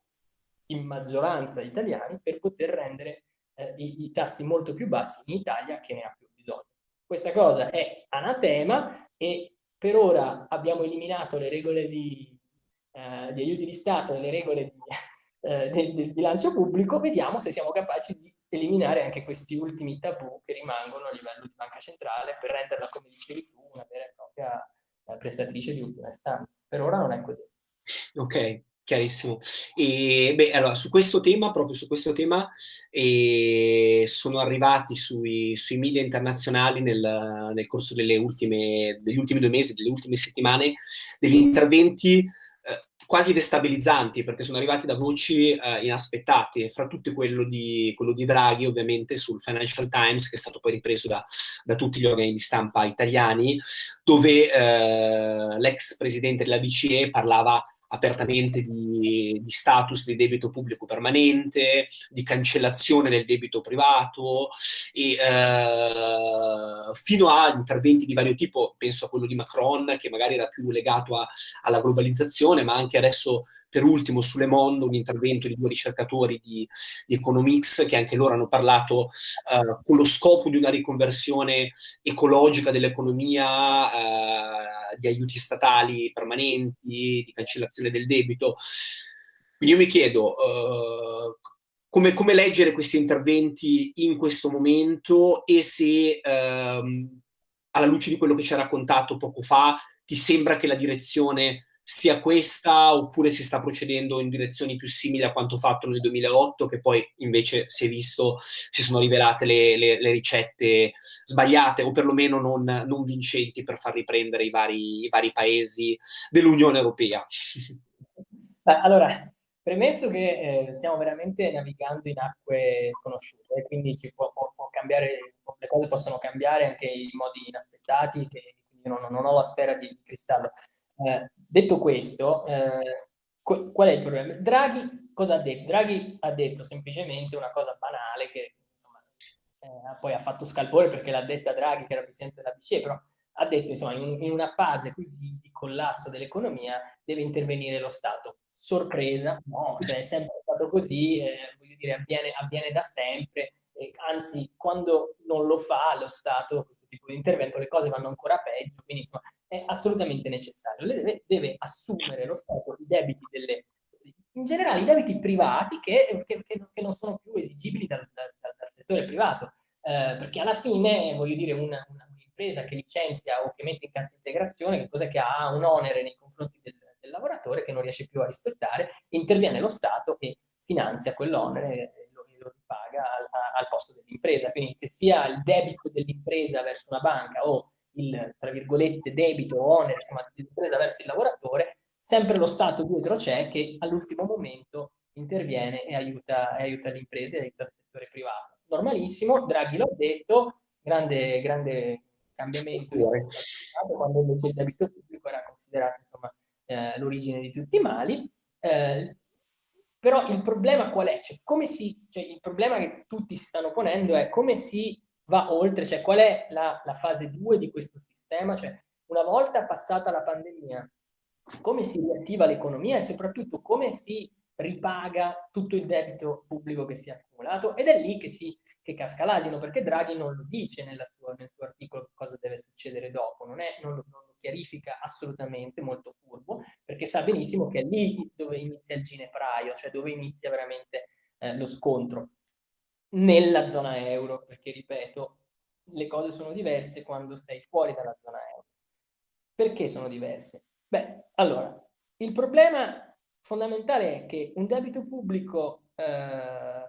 in maggioranza italiani per poter rendere eh, i, i, tassi molto più bassi in Italia che ne ha più bisogno. Questa cosa è anatema e per ora abbiamo eliminato le regole di, eh, di aiuti di Stato e le regole di, eh, del, del bilancio pubblico, vediamo se siamo capaci di eliminare anche questi ultimi tabù che rimangono a livello di banca centrale per renderla, come dicevi tu, una vera e propria eh, prestatrice di ultima istanza. Per ora non è così. Ok, chiarissimo. E beh, allora, su questo tema, proprio su questo tema, eh, sono arrivati sui, sui media internazionali nel, nel corso ultime, degli ultimi due mesi, delle ultime settimane, degli interventi quasi destabilizzanti perché sono arrivati da voci eh, inaspettate, fra tutte quello di, quello di, Draghi ovviamente sul Financial Times che è stato poi ripreso da, da tutti gli organi di stampa italiani dove eh, l'ex presidente della BCE parlava apertamente di, di, status di debito pubblico permanente, di cancellazione del debito privato, e, eh, fino a interventi di vario tipo, penso a quello di Macron, che magari era più legato a, alla globalizzazione, ma anche adesso per ultimo su Le Monde un intervento di due ricercatori di, di Economics che anche loro hanno parlato eh, con lo scopo di una riconversione ecologica dell'economia, eh, di aiuti statali permanenti, di cancellazione del debito. Quindi io mi chiedo eh, come, come, leggere questi interventi in questo momento e se ehm, alla luce di quello che ci ha raccontato poco fa ti sembra che la direzione sia questa oppure si sta procedendo in direzioni più simili a quanto fatto nel 2008 che poi invece si è visto si sono rivelate le, le, le ricette sbagliate o perlomeno non, non, vincenti per far riprendere i vari, i vari paesi dell'Unione Europea. Allora, premesso che eh, stiamo veramente navigando in acque sconosciute, quindi può, può, può cambiare, le cose possono cambiare anche in modi inaspettati, che non, non ho la sfera di cristallo. Eh, detto questo, eh, qual è il problema? Draghi cosa ha detto? Draghi ha detto semplicemente una cosa banale che insomma, eh, poi ha fatto scalpore perché l'ha detta Draghi che era presidente della BCE, però ha detto insomma in, in una fase così di collasso dell'economia deve intervenire lo Stato. Sorpresa, no, cioè è sempre stato così, eh, voglio dire, avviene, avviene da sempre, anzi quando non lo fa lo Stato questo tipo di intervento le cose vanno ancora peggio, quindi insomma è assolutamente necessario. Deve, deve, assumere lo Stato i debiti delle, in generale i debiti privati che, che, che non sono più esigibili dal, dal, dal settore privato, eh, perché alla fine, voglio dire, un'impresa che licenzia o che mette in cassa integrazione, che cosa che ha un onere nei confronti del, del lavoratore che non riesce più a rispettare, interviene lo Stato e finanzia quell'onere e lo, lo ripaga al, al posto dell'impresa. Quindi che sia il debito dell'impresa verso una banca o il, tra virgolette, debito o onere insomma, dell'impresa verso il lavoratore, sempre lo Stato dietro c'è che all'ultimo momento interviene e aiuta, e aiuta le imprese e aiuta il settore privato. Normalissimo, Draghi l'ha detto, grande, grande cambiamento quando invece il debito pubblico era considerato eh, l'origine di tutti i mali. Eh, però il problema qual è? Cioè, come si, cioè, il problema che tutti si stanno ponendo è come si va oltre, cioè qual è la, la fase 2 di questo sistema, cioè una volta passata la pandemia, come si riattiva l'economia e soprattutto come si ripaga tutto il debito pubblico che si è accumulato? Ed è lì che, si, che casca l'asino perché Draghi non lo dice sua, nel suo articolo cosa deve succedere dopo, non, è, non, lo, non, lo, chiarifica assolutamente, molto furbo, perché sa benissimo che è lì dove inizia il ginepraio, cioè dove inizia veramente eh, lo scontro nella zona euro, perché ripeto, le cose sono diverse quando sei fuori dalla zona euro. Perché sono diverse? Beh, allora, il problema fondamentale è che un debito pubblico eh,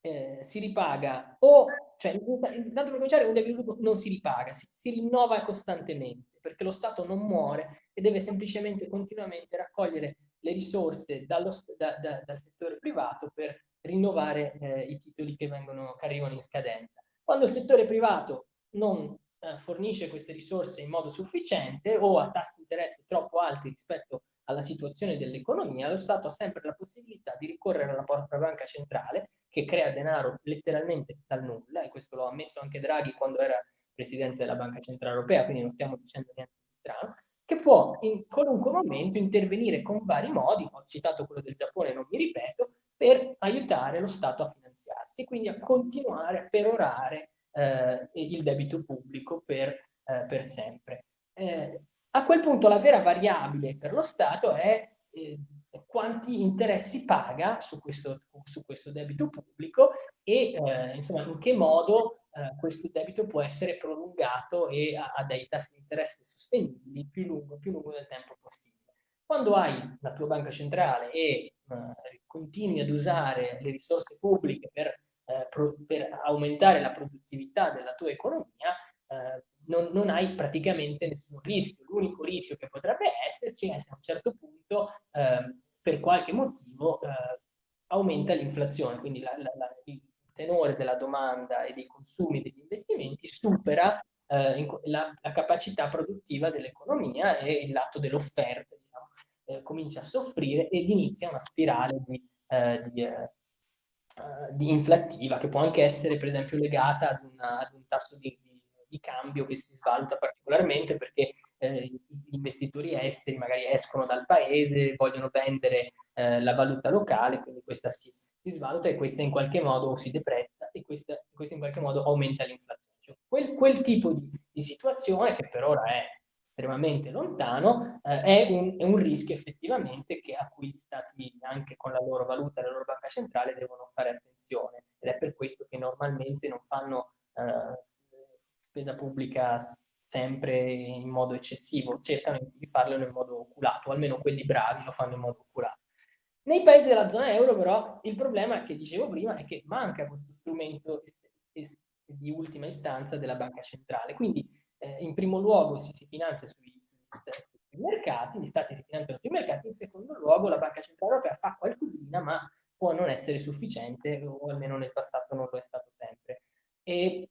eh, si ripaga o, cioè, intanto per cominciare, un debito pubblico non si ripaga, si, si rinnova costantemente, perché lo Stato non muore e deve semplicemente continuamente raccogliere le risorse dallo, da, da, dal settore privato per rinnovare eh, i titoli che, vengono, che arrivano in scadenza. Quando il settore privato non eh, fornisce queste risorse in modo sufficiente o a tassi di interesse troppo alti rispetto alla situazione dell'economia, lo Stato ha sempre la possibilità di ricorrere alla propria banca centrale che crea denaro letteralmente dal nulla, e questo lo ha ammesso anche Draghi quando era presidente della Banca Centrale Europea, quindi non stiamo dicendo niente di strano, che può in qualunque momento intervenire con vari modi, ho citato quello del Giappone, non mi ripeto, per aiutare lo Stato a finanziarsi, quindi a continuare a perorare eh, il debito pubblico per, eh, per sempre. Eh, a quel punto la vera variabile per lo Stato è eh, quanti interessi paga su questo, su questo debito pubblico e eh, insomma in che modo eh, questo debito può essere prolungato e a, a dei tassi di interesse sostenibili più lungo, più lungo del tempo possibile. Quando hai la tua banca centrale e continui ad usare le risorse pubbliche per, eh, pro, per aumentare la produttività della tua economia, eh, non, non, hai praticamente nessun rischio. L'unico rischio che potrebbe esserci è se a un certo punto, eh, per qualche motivo, eh, aumenta l'inflazione, quindi la, la, la, il tenore della domanda e dei consumi e degli investimenti supera eh, la, capacità produttiva dell'economia e il lato dell'offerta diciamo, eh, comincia a soffrire ed inizia una spirale di, eh, di di inflattiva che può anche essere per esempio legata ad, una, ad un tasso di, di, di cambio che si svaluta particolarmente perché eh, gli investitori esteri magari escono dal paese, vogliono vendere eh, la valuta locale, quindi questa si, si, svaluta e questa in qualche modo si deprezza e questa, questa in qualche modo aumenta l'inflazione. Cioè, quel, quel, tipo di, di, situazione, che per ora è estremamente lontano, eh, è, un, è, un, rischio effettivamente che, a cui gli stati, anche con la loro valuta e la loro banca centrale, devono fare attenzione. Ed è per questo che normalmente non fanno eh, spesa pubblica sempre in modo eccessivo, cercano di farlo in modo oculato, o almeno quelli bravi lo fanno in modo oculato. Nei paesi della zona euro però il problema che dicevo prima è che manca questo strumento di ultima istanza della banca centrale, quindi eh, in primo luogo si, si finanzia sui, sui, sui, mercati, gli stati si finanziano sui mercati, in secondo luogo la banca centrale europea fa qualcosina ma può non essere sufficiente o almeno nel passato non lo è stato sempre. Il,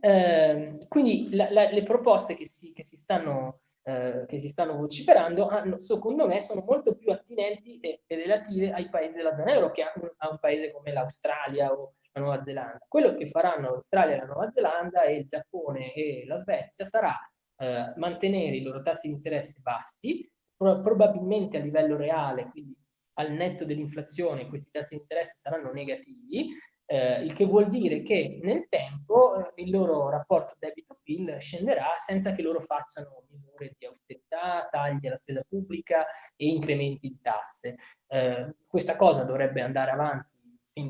eh, quindi la, la, le proposte che si, che, si stanno, eh, che si, stanno, vociferando hanno, secondo me sono molto più attinenti e, e relative ai paesi della zona euro che a un, a un paese come l'Australia o la Nuova Zelanda. Quello che faranno l'Australia la Nuova Zelanda e il Giappone e la Svezia sarà eh, mantenere i loro tassi di interesse bassi, pro probabilmente a livello reale, quindi al netto dell'inflazione questi tassi di interesse saranno negativi, eh, il che vuol dire che nel tempo eh, il loro rapporto debito-PIL scenderà senza che loro facciano misure di austerità, tagli alla spesa pubblica e incrementi di tasse. Eh, questa cosa dovrebbe andare avanti,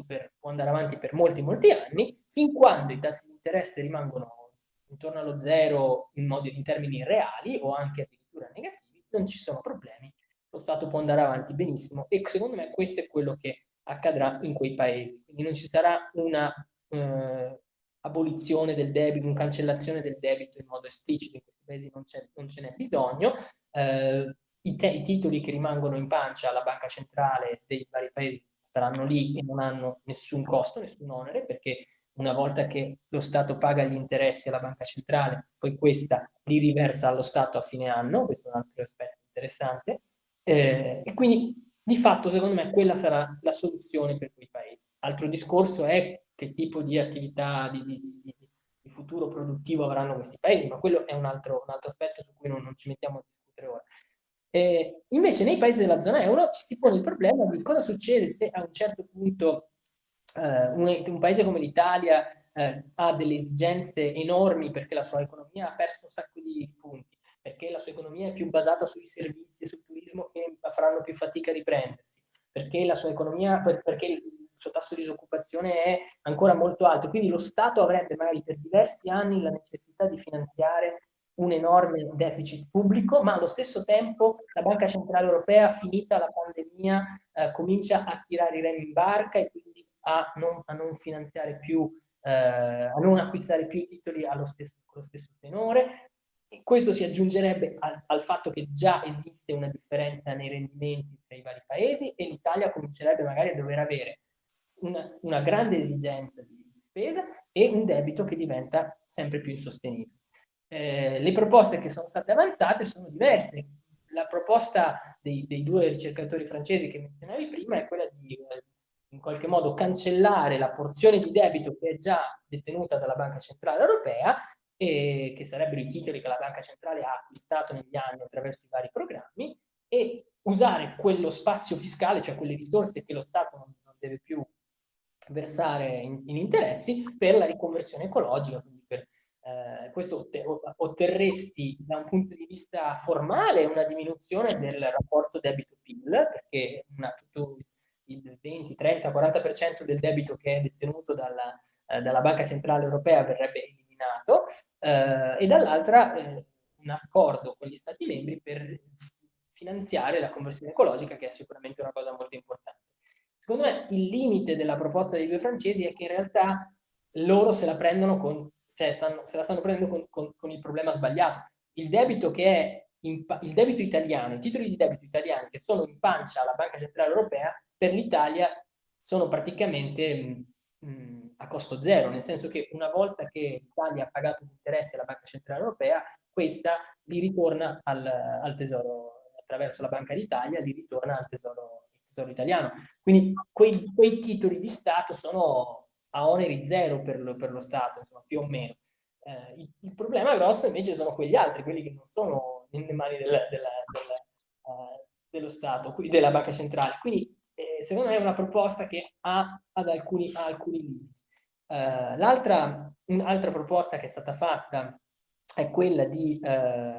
per, può andare avanti per molti molti anni, fin quando i tassi di interesse rimangono intorno allo zero in, modo, in termini reali o anche addirittura negativi, non ci sono problemi, lo Stato può andare avanti benissimo e secondo me questo è quello che accadrà in quei paesi. Quindi non ci sarà una eh, abolizione del debito, una cancellazione del debito in modo esplicito, in questi paesi non, ce n'è bisogno. Eh, i, i, titoli che rimangono in pancia alla banca centrale dei vari paesi staranno lì e non hanno nessun costo, nessun onere, perché una volta che lo Stato paga gli interessi alla banca centrale, poi questa li riversa allo Stato a fine anno, questo è un altro aspetto interessante, eh, e quindi di fatto, secondo me, quella sarà la soluzione per quei paesi. Altro discorso è che tipo di attività di, di, di, futuro produttivo avranno questi paesi, ma quello è un altro, un altro aspetto su cui non, non, ci mettiamo a discutere ora. Eh, invece nei paesi della zona euro ci si pone il problema di cosa succede se a un certo punto eh, un, un, paese come l'Italia eh, ha delle esigenze enormi perché la sua economia ha perso un sacco di punti perché la sua economia è più basata sui servizi e sul turismo che faranno più fatica a riprendersi, perché la sua economia, perché il suo tasso di disoccupazione è ancora molto alto, quindi lo Stato avrebbe magari per diversi anni la necessità di finanziare un enorme deficit pubblico, ma allo stesso tempo la Banca Centrale Europea, finita la pandemia, eh, comincia a tirare i remi in barca e quindi a non, a non finanziare più, eh, a non acquistare più titoli allo stesso, allo stesso tenore, e questo si aggiungerebbe al, al, fatto che già esiste una differenza nei rendimenti tra i vari paesi e l'Italia comincerebbe magari a dover avere una, una grande esigenza di, di, spesa e un debito che diventa sempre più insostenibile. Eh, le proposte che sono state avanzate sono diverse. La proposta dei, dei due ricercatori francesi che menzionavi prima è quella di eh, in qualche modo cancellare la porzione di debito che è già detenuta dalla Banca Centrale Europea e che sarebbero i titoli che la Banca Centrale ha acquistato negli anni attraverso i vari programmi, e usare quello spazio fiscale, cioè quelle risorse che lo Stato non, non deve più versare in, in, interessi, per la riconversione ecologica. Quindi per, eh, questo otterresti da un punto di vista formale una diminuzione del rapporto debito-PIL, perché una, tutto il 20, 30, 40% del debito che è detenuto dalla, eh, dalla Banca Centrale Europea verrebbe eliminato, eh, e dall'altra eh, un accordo con gli Stati membri per finanziare la conversione ecologica, che è sicuramente una cosa molto importante. Secondo me il limite della proposta dei due francesi è che in realtà loro se la prendono con, cioè stanno, se la stanno prendendo con, con, con, il problema sbagliato. Il debito che è in, il debito italiano, i titoli di debito italiani che sono in pancia alla Banca Centrale Europea, per l'Italia sono praticamente mh, mm, a costo zero, nel senso che una volta che l'Italia ha pagato gli interessi alla Banca Centrale Europea, questa li ritorna al, al Tesoro attraverso la Banca d'Italia, li ritorna al tesoro, tesoro, italiano. Quindi quei, quei, titoli di Stato sono a oneri zero per lo, per lo Stato, insomma, più o meno. Eh, il, il, problema grosso invece sono quegli altri, quelli che non sono nelle mani della, della, della, uh, dello Stato, quindi della Banca Centrale. Quindi eh, secondo me è una proposta che ha, alcuni, ha alcuni limiti. Uh, L'altra un'altra proposta che è stata fatta è quella di uh,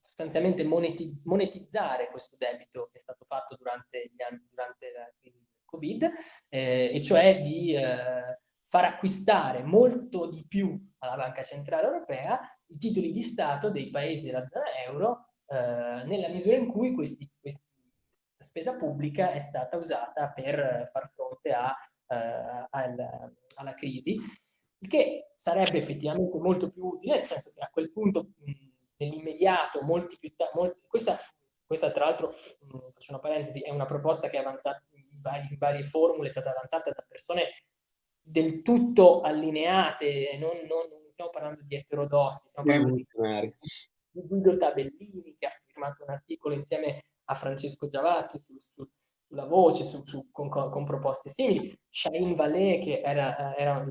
sostanzialmente moneti monetizzare questo debito che è stato fatto durante, anni, durante la crisi del Covid, eh, e cioè di eh, far acquistare molto di più alla Banca Centrale Europea i titoli di Stato dei paesi della zona euro eh, nella misura in cui questi, questi spesa pubblica è stata usata per far fronte a, uh, al, alla crisi, il che sarebbe effettivamente molto più utile, nel senso che a quel punto nell'immediato, molti più molti, questa, questa tra l'altro, faccio una parentesi, è una proposta che è avanzata in, vari, in varie formule, è stata avanzata da persone del tutto allineate, non, non, non stiamo parlando di eterodossi, stiamo parlando di, di Guido Tabellini che ha firmato un articolo insieme a Francesco Giavazzi su, su, sulla voce, su, con, con, proposte simili, Shahin Vallée che era, era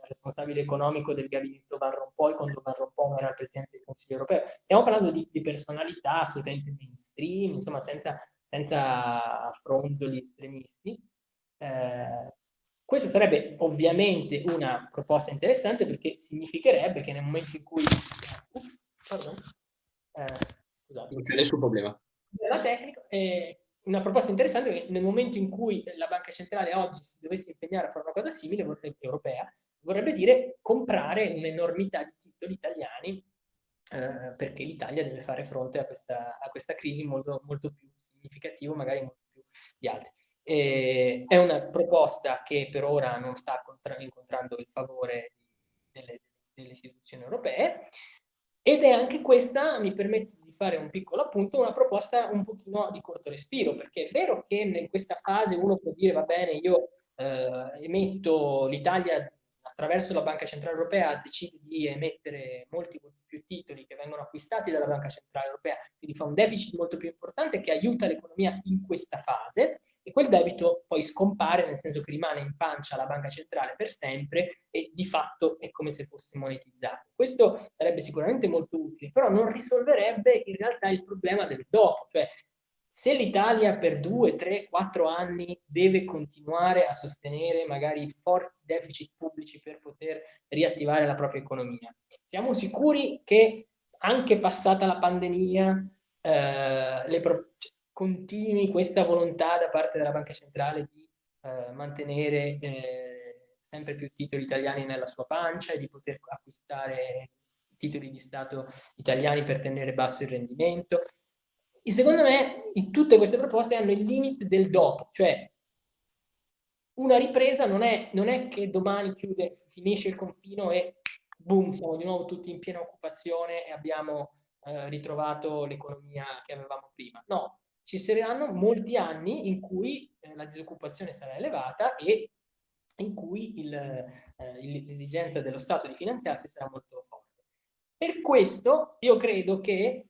responsabile economico del gabinetto Van Rompuy quando Van Rompuy era il Presidente del Consiglio europeo. Stiamo parlando di, di personalità assolutamente mainstream, insomma senza, senza fronzoli estremisti. Eh, questa sarebbe ovviamente una proposta interessante perché significherebbe che nel momento in cui... Ups, pardon. Eh, scusate. Non c'è nessun problema. La tecnica, eh, una proposta interessante che nel momento in cui la banca centrale oggi si dovesse impegnare a fare una cosa simile, vorrebbe, europea, vorrebbe dire comprare un'enormità di titoli italiani eh, perché l'Italia deve fare fronte a questa, a questa crisi molto, molto, più significativa, magari molto più di altri. E è una proposta che per ora non sta incontrando il favore delle, delle istituzioni europee, ed è anche questa, mi permette di fare un piccolo appunto, una proposta un pochino di corto respiro, perché è vero che in questa fase uno può dire va bene, io eh, emetto l'Italia attraverso la Banca Centrale Europea decide di emettere molti, molti più titoli che vengono acquistati dalla Banca Centrale Europea, quindi fa un deficit molto più importante che aiuta l'economia in questa fase e quel debito poi scompare, nel senso che rimane in pancia alla Banca Centrale per sempre e di fatto è come se fosse monetizzato. Questo sarebbe sicuramente molto utile, però non risolverebbe in realtà il problema del dopo, cioè se l'Italia per due, tre, quattro anni deve continuare a sostenere magari forti deficit pubblici per poter riattivare la propria economia, siamo sicuri che anche passata la pandemia eh, continui questa volontà da parte della Banca Centrale di eh, mantenere eh, sempre più titoli italiani nella sua pancia e di poter acquistare titoli di Stato italiani per tenere basso il rendimento. E secondo me tutte queste proposte hanno il limite del dopo, cioè una ripresa non è, non è che domani chiude, finisce il confino e boom, siamo di nuovo tutti in piena occupazione e abbiamo eh, ritrovato l'economia che avevamo prima. No, ci saranno molti anni in cui eh, la disoccupazione sarà elevata e in cui eh, l'esigenza dello Stato di finanziarsi sarà molto forte. Per questo io credo che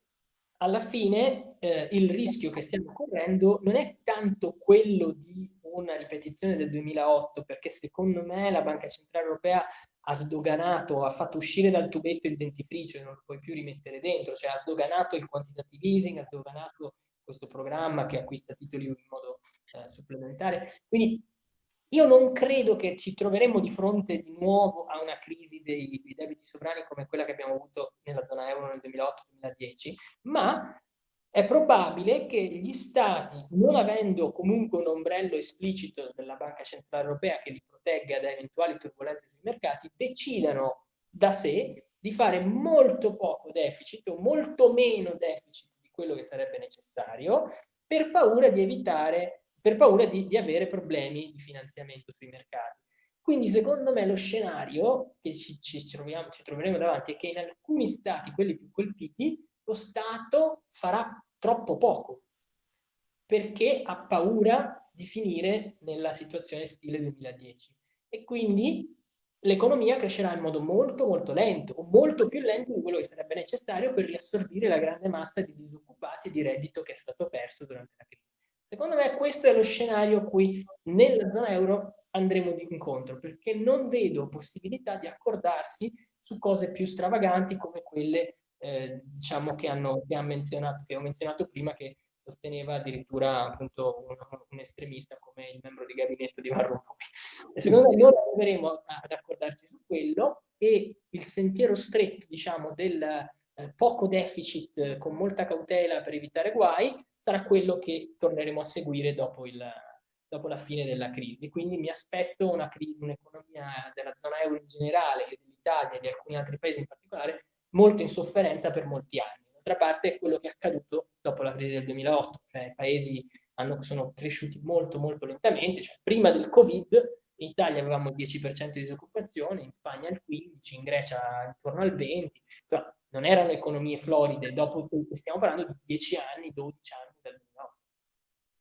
alla fine eh, il rischio che stiamo correndo non è tanto quello di una ripetizione del 2008, perché secondo me la Banca Centrale Europea ha sdoganato, ha fatto uscire dal tubetto il dentifricio e non lo puoi più rimettere dentro, cioè ha sdoganato il quantitative easing, ha sdoganato questo programma che acquista titoli in modo eh, supplementare. Quindi io non credo che ci troveremo di fronte di nuovo a una crisi dei, dei debiti sovrani come quella che abbiamo avuto nella zona euro nel 2008-2010, ma è probabile che gli stati, non avendo comunque un ombrello esplicito della Banca Centrale Europea che li protegga da eventuali turbulenze sui mercati, decidano da sé di fare molto poco deficit o molto meno deficit di quello che sarebbe necessario per paura di evitare, per paura di, di avere problemi di finanziamento sui mercati. Quindi secondo me lo scenario che ci, ci, troviamo, ci troveremo davanti è che in alcuni stati, quelli più colpiti, lo Stato farà troppo poco, perché ha paura di finire nella situazione stile 2010. E quindi l'economia crescerà in modo molto molto lento, o molto più lento di quello che sarebbe necessario per riassorbire la grande massa di disoccupati e di reddito che è stato perso durante la crisi. Secondo me questo è lo scenario a cui nella zona euro andremo incontro, perché non vedo possibilità di accordarsi su cose più stravaganti come quelle eh, diciamo che, hanno, che, ha menzionato, che ho menzionato prima, che sosteneva addirittura appunto un, un, estremista come il membro di gabinetto di Van Rompuy. E secondo me noi arriveremo ad accordarci su quello e il sentiero stretto, diciamo, del eh, poco deficit con molta cautela per evitare guai sarà quello che torneremo a seguire dopo, il, dopo la fine della crisi. Quindi mi aspetto un'economia della zona euro in generale, dell'Italia e di alcuni altri paesi in particolare, molto in sofferenza per molti anni. D'altra parte è quello che è accaduto dopo la crisi del 2008, cioè i paesi hanno, sono cresciuti molto molto lentamente, cioè prima del Covid in Italia avevamo il 10% di disoccupazione, in Spagna il 15%, in Grecia intorno al 20%, insomma non erano economie floride, dopo stiamo parlando di 10 anni, 12 anni dal 2008.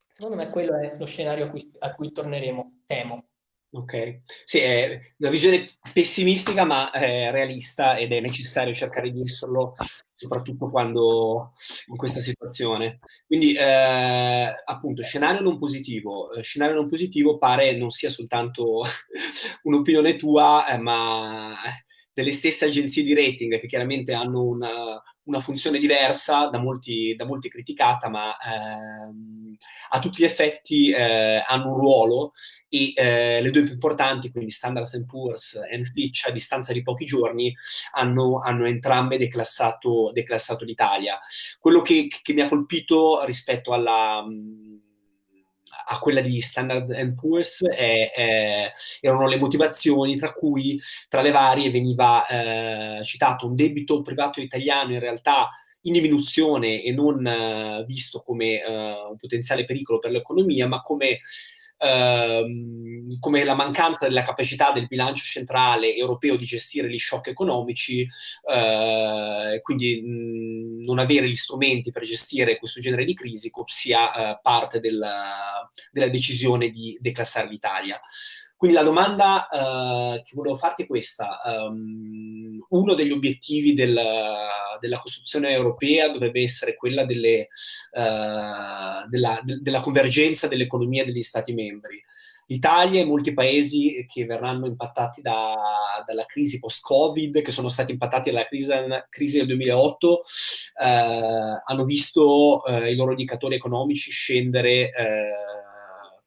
Secondo me quello è lo scenario a cui, a cui torneremo, temo. Ok, sì, è una visione pessimistica ma eh, realista ed è necessario cercare di esserlo soprattutto quando in questa situazione. Quindi, eh, appunto, scenario non positivo. Eh, scenario non positivo pare non sia soltanto un'opinione tua, eh, ma delle stesse agenzie di rating che chiaramente hanno una, una funzione diversa, da molti, da molti criticata, ma ehm, a tutti gli effetti eh, hanno un ruolo e eh, le due più importanti, quindi Standard Poor's e Fitch, a distanza di pochi giorni, hanno, hanno entrambe declassato, declassato l'Italia. Quello che, che, mi ha colpito rispetto alla... Mh, a quella di Standard Poor's è, è, erano le motivazioni tra cui tra le varie veniva eh, citato un debito privato italiano in realtà in diminuzione e non eh, visto come eh, un potenziale pericolo per l'economia, ma come ehm, come la mancanza della capacità del bilancio centrale europeo di gestire gli shock economici, eh, quindi mh, non avere gli strumenti per gestire questo genere di crisi sia eh, parte della, della decisione di declassare l'Italia. Quindi la domanda uh, che volevo farti è questa. Um, uno degli obiettivi del, della costruzione europea dovrebbe essere quella delle, uh, della, de, della, convergenza dell'economia degli Stati membri. L'Italia e molti paesi che verranno impattati da, dalla crisi post-Covid, che sono stati impattati dalla crisi, crisi del 2008, uh, eh, hanno visto i loro indicatori economici scendere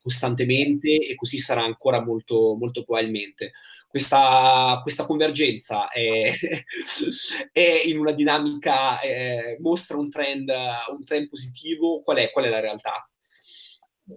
costantemente e così sarà ancora molto, molto probabilmente. Questa, questa convergenza è, è, in una dinamica, è, mostra un trend, un trend positivo, qual è, qual è la realtà?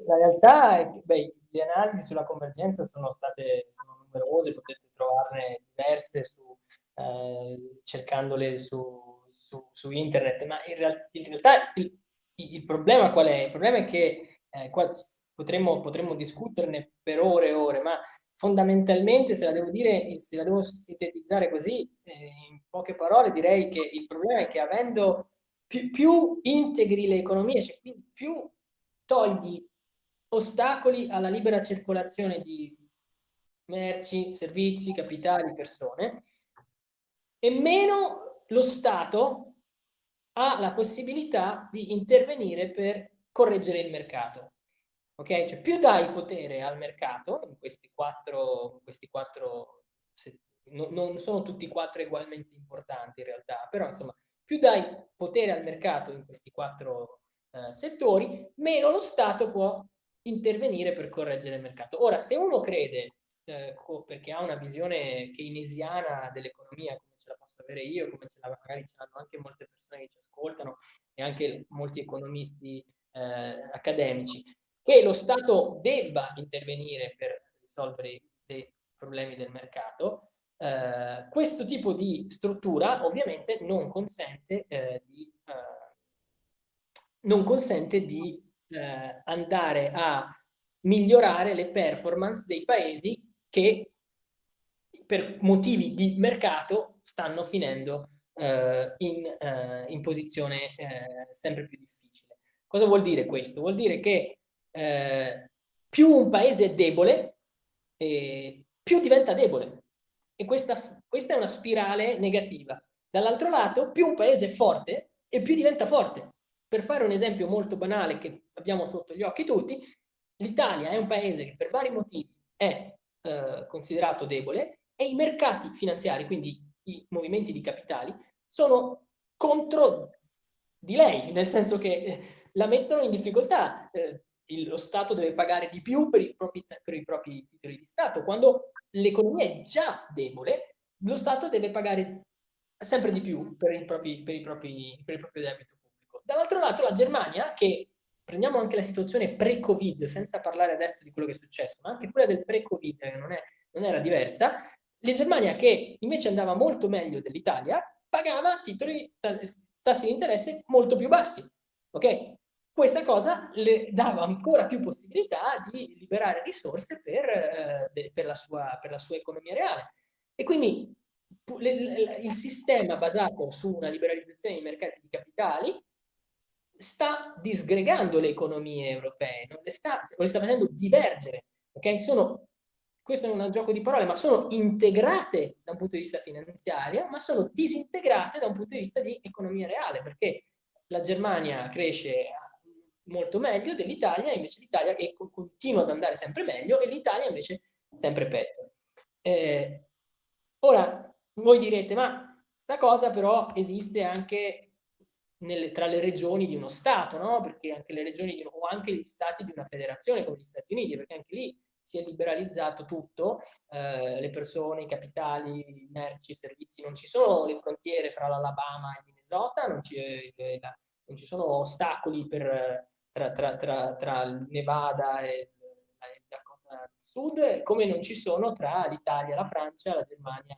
La realtà è che beh, le analisi sulla convergenza sono state sono numerose, potete trovarne diverse su, eh, cercandole su, su, su, internet, ma in, real, in realtà il, il, problema qual è? Il problema è che eh, qua potremmo, potremmo discuterne per ore e ore, ma fondamentalmente se la devo dire, se la devo sintetizzare così, eh, in poche parole direi che il problema è che avendo più, più integri le economie, cioè quindi più togli ostacoli alla libera circolazione di merci, servizi, capitali, persone, e meno lo Stato ha la possibilità di intervenire per correggere il mercato. Ok? Cioè più dai potere al mercato, in questi quattro, questi quattro no, non sono tutti e quattro ugualmente importanti in realtà, però insomma più dai potere al mercato in questi quattro eh, settori, meno lo Stato può intervenire per correggere il mercato. Ora, se uno crede, eh, perché ha una visione keynesiana dell'economia, come ce la posso avere io, come ce la, magari ce l'hanno anche molte persone che ci ascoltano e anche molti economisti eh, accademici, che lo Stato debba intervenire per risolvere dei problemi del mercato, eh, questo tipo di struttura ovviamente non consente eh, di, eh, non consente di eh, andare a migliorare le performance dei paesi che per motivi di mercato stanno finendo eh, in, in, posizione sempre più difficile. Cosa vuol dire questo? Vuol dire che eh, più un paese è debole, più diventa debole. E questa, questa è una spirale negativa. Dall'altro lato, più un paese è forte e più diventa forte. Per fare un esempio molto banale che abbiamo sotto gli occhi tutti, l'Italia è un paese che per vari motivi è eh, considerato debole e i mercati finanziari, quindi i movimenti di capitali, sono contro di lei, nel senso che eh, la mettono in difficoltà. Eh, lo Stato deve pagare di più per i propri, per i propri titoli di Stato. Quando l'economia è già debole, lo Stato deve pagare sempre di più per, i propri, per, i propri, per il proprio debito Dall'altro lato la Germania, che prendiamo anche la situazione pre-Covid, senza parlare adesso di quello che è successo, ma anche quella del pre-Covid, che non, non, era diversa, la Germania che invece andava molto meglio dell'Italia, pagava titoli, tassi di interesse molto più bassi. Ok? Questa cosa le dava ancora più possibilità di liberare risorse per, eh, per, la, sua, per la sua economia reale. E quindi il sistema basato su una liberalizzazione dei mercati di capitali sta disgregando le economie europee, non le sta, le sta facendo divergere, ok? Sono, questo è un gioco di parole, ma sono integrate da un punto di vista finanziario, ma sono disintegrate da un punto di vista di economia reale, perché la Germania cresce molto meglio dell'Italia, invece l'Italia continua ad andare sempre meglio e l'Italia invece sempre peggio. Eh, ora, voi direte, ma sta cosa però esiste anche nelle, tra le regioni di uno Stato, no? perché anche le regioni di, o anche gli Stati di una federazione come gli Stati Uniti, perché anche lì si è liberalizzato tutto, eh, le persone, i capitali, i merci, i servizi, non ci sono le frontiere fra l'Alabama e Minnesota, non ci, eh, non ci sono ostacoli per, tra, tra, tra, tra Nevada e Dakota Sud, come non ci sono tra l'Italia, la Francia, la Germania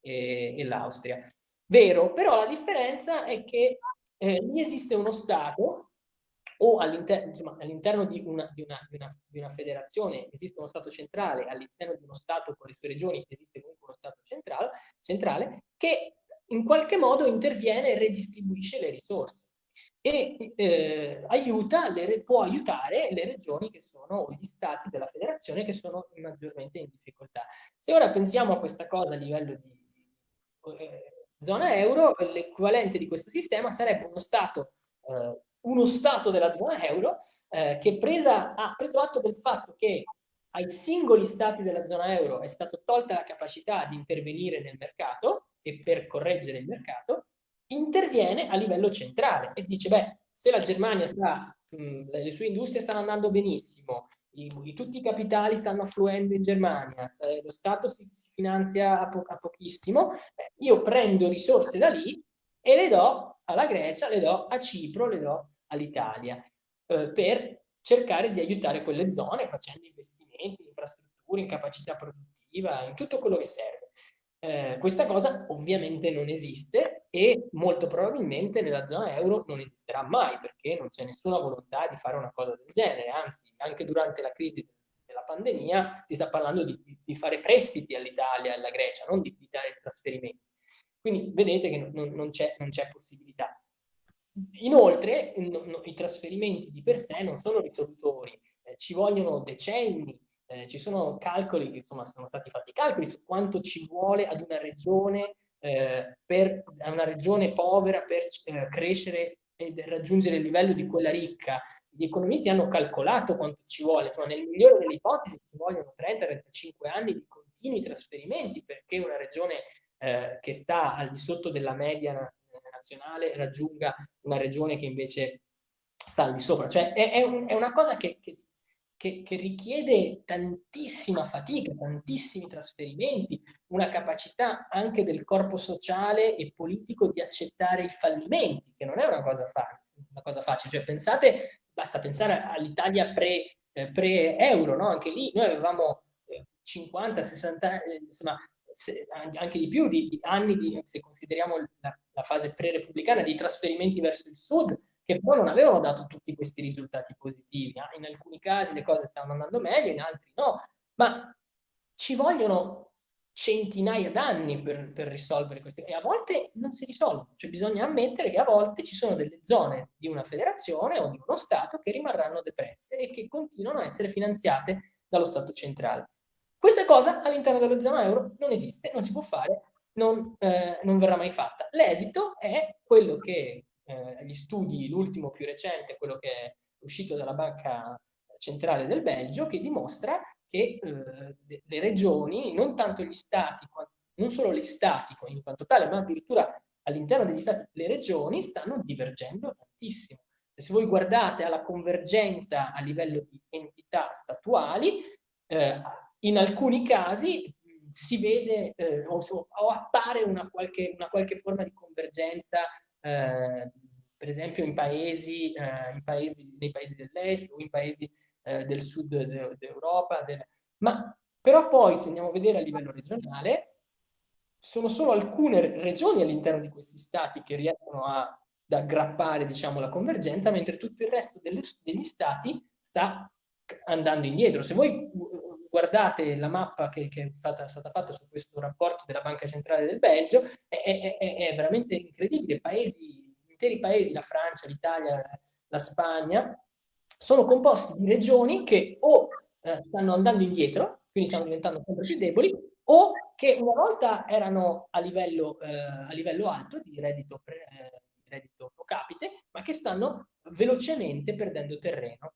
e, e l'Austria. Vero, però la differenza è che eh, lì esiste uno Stato o all'interno all di, una, di, di, di, una, federazione esiste uno Stato centrale, all'esterno di uno Stato con le sue regioni esiste comunque uno Stato centrale, centrale che in qualche modo interviene e redistribuisce le risorse e eh, aiuta le, può aiutare le regioni che sono, gli stati della federazione che sono maggiormente in difficoltà. Se ora pensiamo a questa cosa a livello di eh, zona euro, l'equivalente di questo sistema sarebbe uno Stato, eh, uno Stato della zona euro eh, che presa, ha preso atto del fatto che ai singoli Stati della zona euro è stata tolta la capacità di intervenire nel mercato e per correggere il mercato, interviene a livello centrale e dice, beh, se la Germania sta, mh, le sue industrie stanno andando benissimo, i, i, tutti i capitali stanno affluendo in Germania, lo Stato si finanzia a, po a pochissimo, eh, io prendo risorse da lì e le do alla Grecia, le do a Cipro, le do all'Italia, eh, per cercare di aiutare quelle zone facendo investimenti in infrastrutture, in capacità produttiva, in tutto quello che serve. Eh, questa cosa ovviamente non esiste e molto probabilmente nella zona euro non esisterà mai perché non c'è nessuna volontà di fare una cosa del genere, anzi anche durante la crisi della pandemia si sta parlando di, di, di fare prestiti all'Italia e alla Grecia, non di, di, dare trasferimenti. Quindi vedete che non, non c'è possibilità. Inoltre no, no, i trasferimenti di per sé non sono risolutori, eh, ci vogliono decenni eh, ci sono calcoli, insomma sono stati fatti calcoli su quanto ci vuole ad una regione, eh, per, a una regione povera per eh, crescere e raggiungere il livello di quella ricca. Gli economisti hanno calcolato quanto ci vuole, insomma nel migliore delle ipotesi ci vogliono 30-35 anni di continui trasferimenti perché una regione eh, che sta al di sotto della media nazionale raggiunga una regione che invece sta al di sopra. Cioè è, è, un, è una cosa che, che, che, che, richiede tantissima fatica, tantissimi trasferimenti, una capacità anche del corpo sociale e politico di accettare i fallimenti, che non è una cosa, una cosa facile. Cioè pensate, basta pensare all'Italia pre, eh, pre-euro, no? anche lì noi avevamo 50, 60, eh, insomma, se, anche di più di, di anni, di, se consideriamo la, la fase pre-repubblicana, di trasferimenti verso il sud, che però non avevano dato tutti questi risultati positivi. In alcuni casi le cose stavano andando meglio, in altri no, ma ci vogliono centinaia d'anni per, per, risolvere queste e a volte non si risolvono, cioè bisogna ammettere che a volte ci sono delle zone di una federazione o di uno Stato che rimarranno depresse e che continuano a essere finanziate dallo Stato centrale. Questa cosa all'interno della zona euro non esiste, non si può fare, non, eh, non verrà mai fatta. L'esito è quello che eh, gli studi, l'ultimo più recente, quello che è uscito dalla Banca Centrale del Belgio, che dimostra che eh, le regioni, non tanto gli stati, non solo gli stati in quanto tale, ma addirittura all'interno degli stati, le regioni stanno divergendo tantissimo. Se voi guardate alla convergenza a livello di entità statuali, eh, in alcuni casi si vede eh, o, o, appare una qualche, una qualche, forma di convergenza, eh, per esempio in paesi, eh, in paesi, nei paesi dell'est o in paesi eh, del sud d'Europa, de ma però poi se andiamo a vedere a livello regionale, sono solo alcune regioni all'interno di questi stati che riescono a, ad aggrappare diciamo, la convergenza, mentre tutto il resto delle, degli stati sta andando indietro. Se voi guardate la mappa che, che è, stata, è, stata, fatta su questo rapporto della Banca Centrale del Belgio, è, è, è veramente incredibile. Paesi, interi paesi, la Francia, l'Italia, la Spagna, sono composti di regioni che o eh, stanno andando indietro, quindi stanno diventando sempre più deboli, o che una volta erano a livello, eh, a livello alto di reddito, pre, eh, reddito pro capite, ma che stanno velocemente perdendo terreno.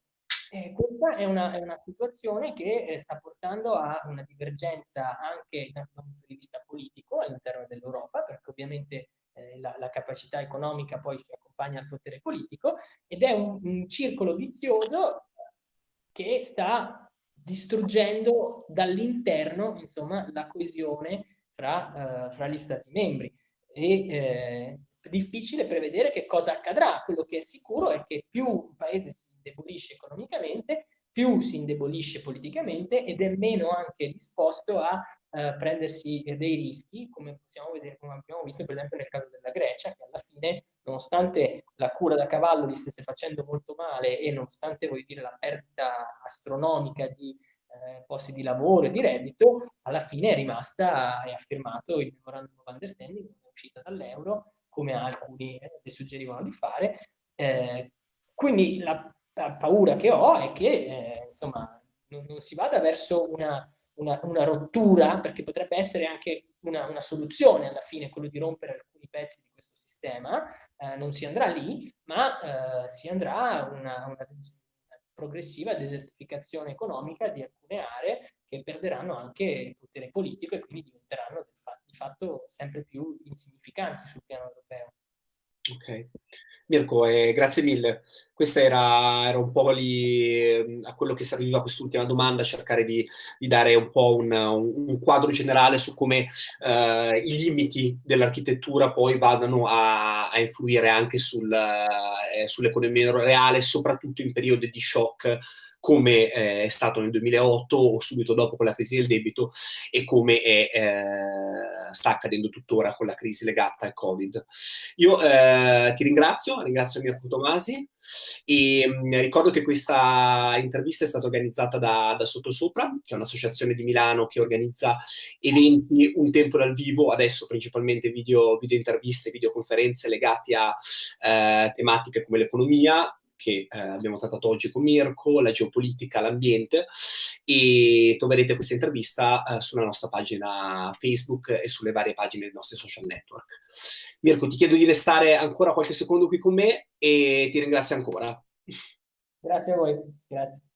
Eh, questa è una, è una, situazione che eh, sta portando a una divergenza anche dal punto di vista politico all'interno dell'Europa, perché ovviamente eh, la, la, capacità economica poi si accompagna al potere politico, ed è un, un circolo vizioso che sta distruggendo dall'interno la coesione fra, uh, fra gli stati membri. E eh, difficile prevedere che cosa accadrà. Quello che è sicuro è che più un paese si indebolisce economicamente, più si indebolisce politicamente ed è meno anche disposto a eh, prendersi dei rischi, come vedere, come abbiamo visto per esempio nel caso della Grecia, che alla fine, nonostante la cura da cavallo li stesse facendo molto male e nonostante, dire, la perdita astronomica di eh, posti di lavoro e di reddito, alla fine è rimasta e ha firmato il Memorandum of Understanding, è uscita dall'euro, come alcuni eh, le suggerivano di fare. Eh, quindi la, la, paura che ho è che eh, insomma, non, non, si vada verso una, una, una, rottura, perché potrebbe essere anche una, una, soluzione alla fine, quello di rompere alcuni pezzi di questo sistema, eh, non si andrà lì, ma eh, si andrà a una, una progressiva desertificazione economica di alcune aree che perderanno anche il potere politico e quindi diventeranno di fatto sempre più insignificanti sul piano europeo. Ok. Mirko, eh, grazie mille. Questa era, era un po' lì, a quello che serviva quest'ultima domanda, cercare di, di, dare un po' un, un, quadro generale su come eh, i limiti dell'architettura poi vadano a, a influire anche sul, eh, sull'economia reale, soprattutto in periodi di shock come eh, è stato nel 2008 o subito dopo con la crisi del debito e come è, eh, sta accadendo tuttora con la crisi legata al Covid. Io eh, ti ringrazio, ringrazio Mirko Tomasi e mh, mm, ricordo che questa intervista è stata organizzata da, da Sottosopra, che è un'associazione di Milano che organizza eventi un tempo dal vivo, adesso principalmente video, video interviste, videoconferenze legati a eh, tematiche come l'economia, che eh, abbiamo trattato oggi con Mirko, la geopolitica, l'ambiente e troverete questa intervista eh, sulla nostra pagina Facebook e sulle varie pagine dei nostri social network. Mirko, ti chiedo di restare ancora qualche secondo qui con me e ti ringrazio ancora. Grazie a voi, grazie.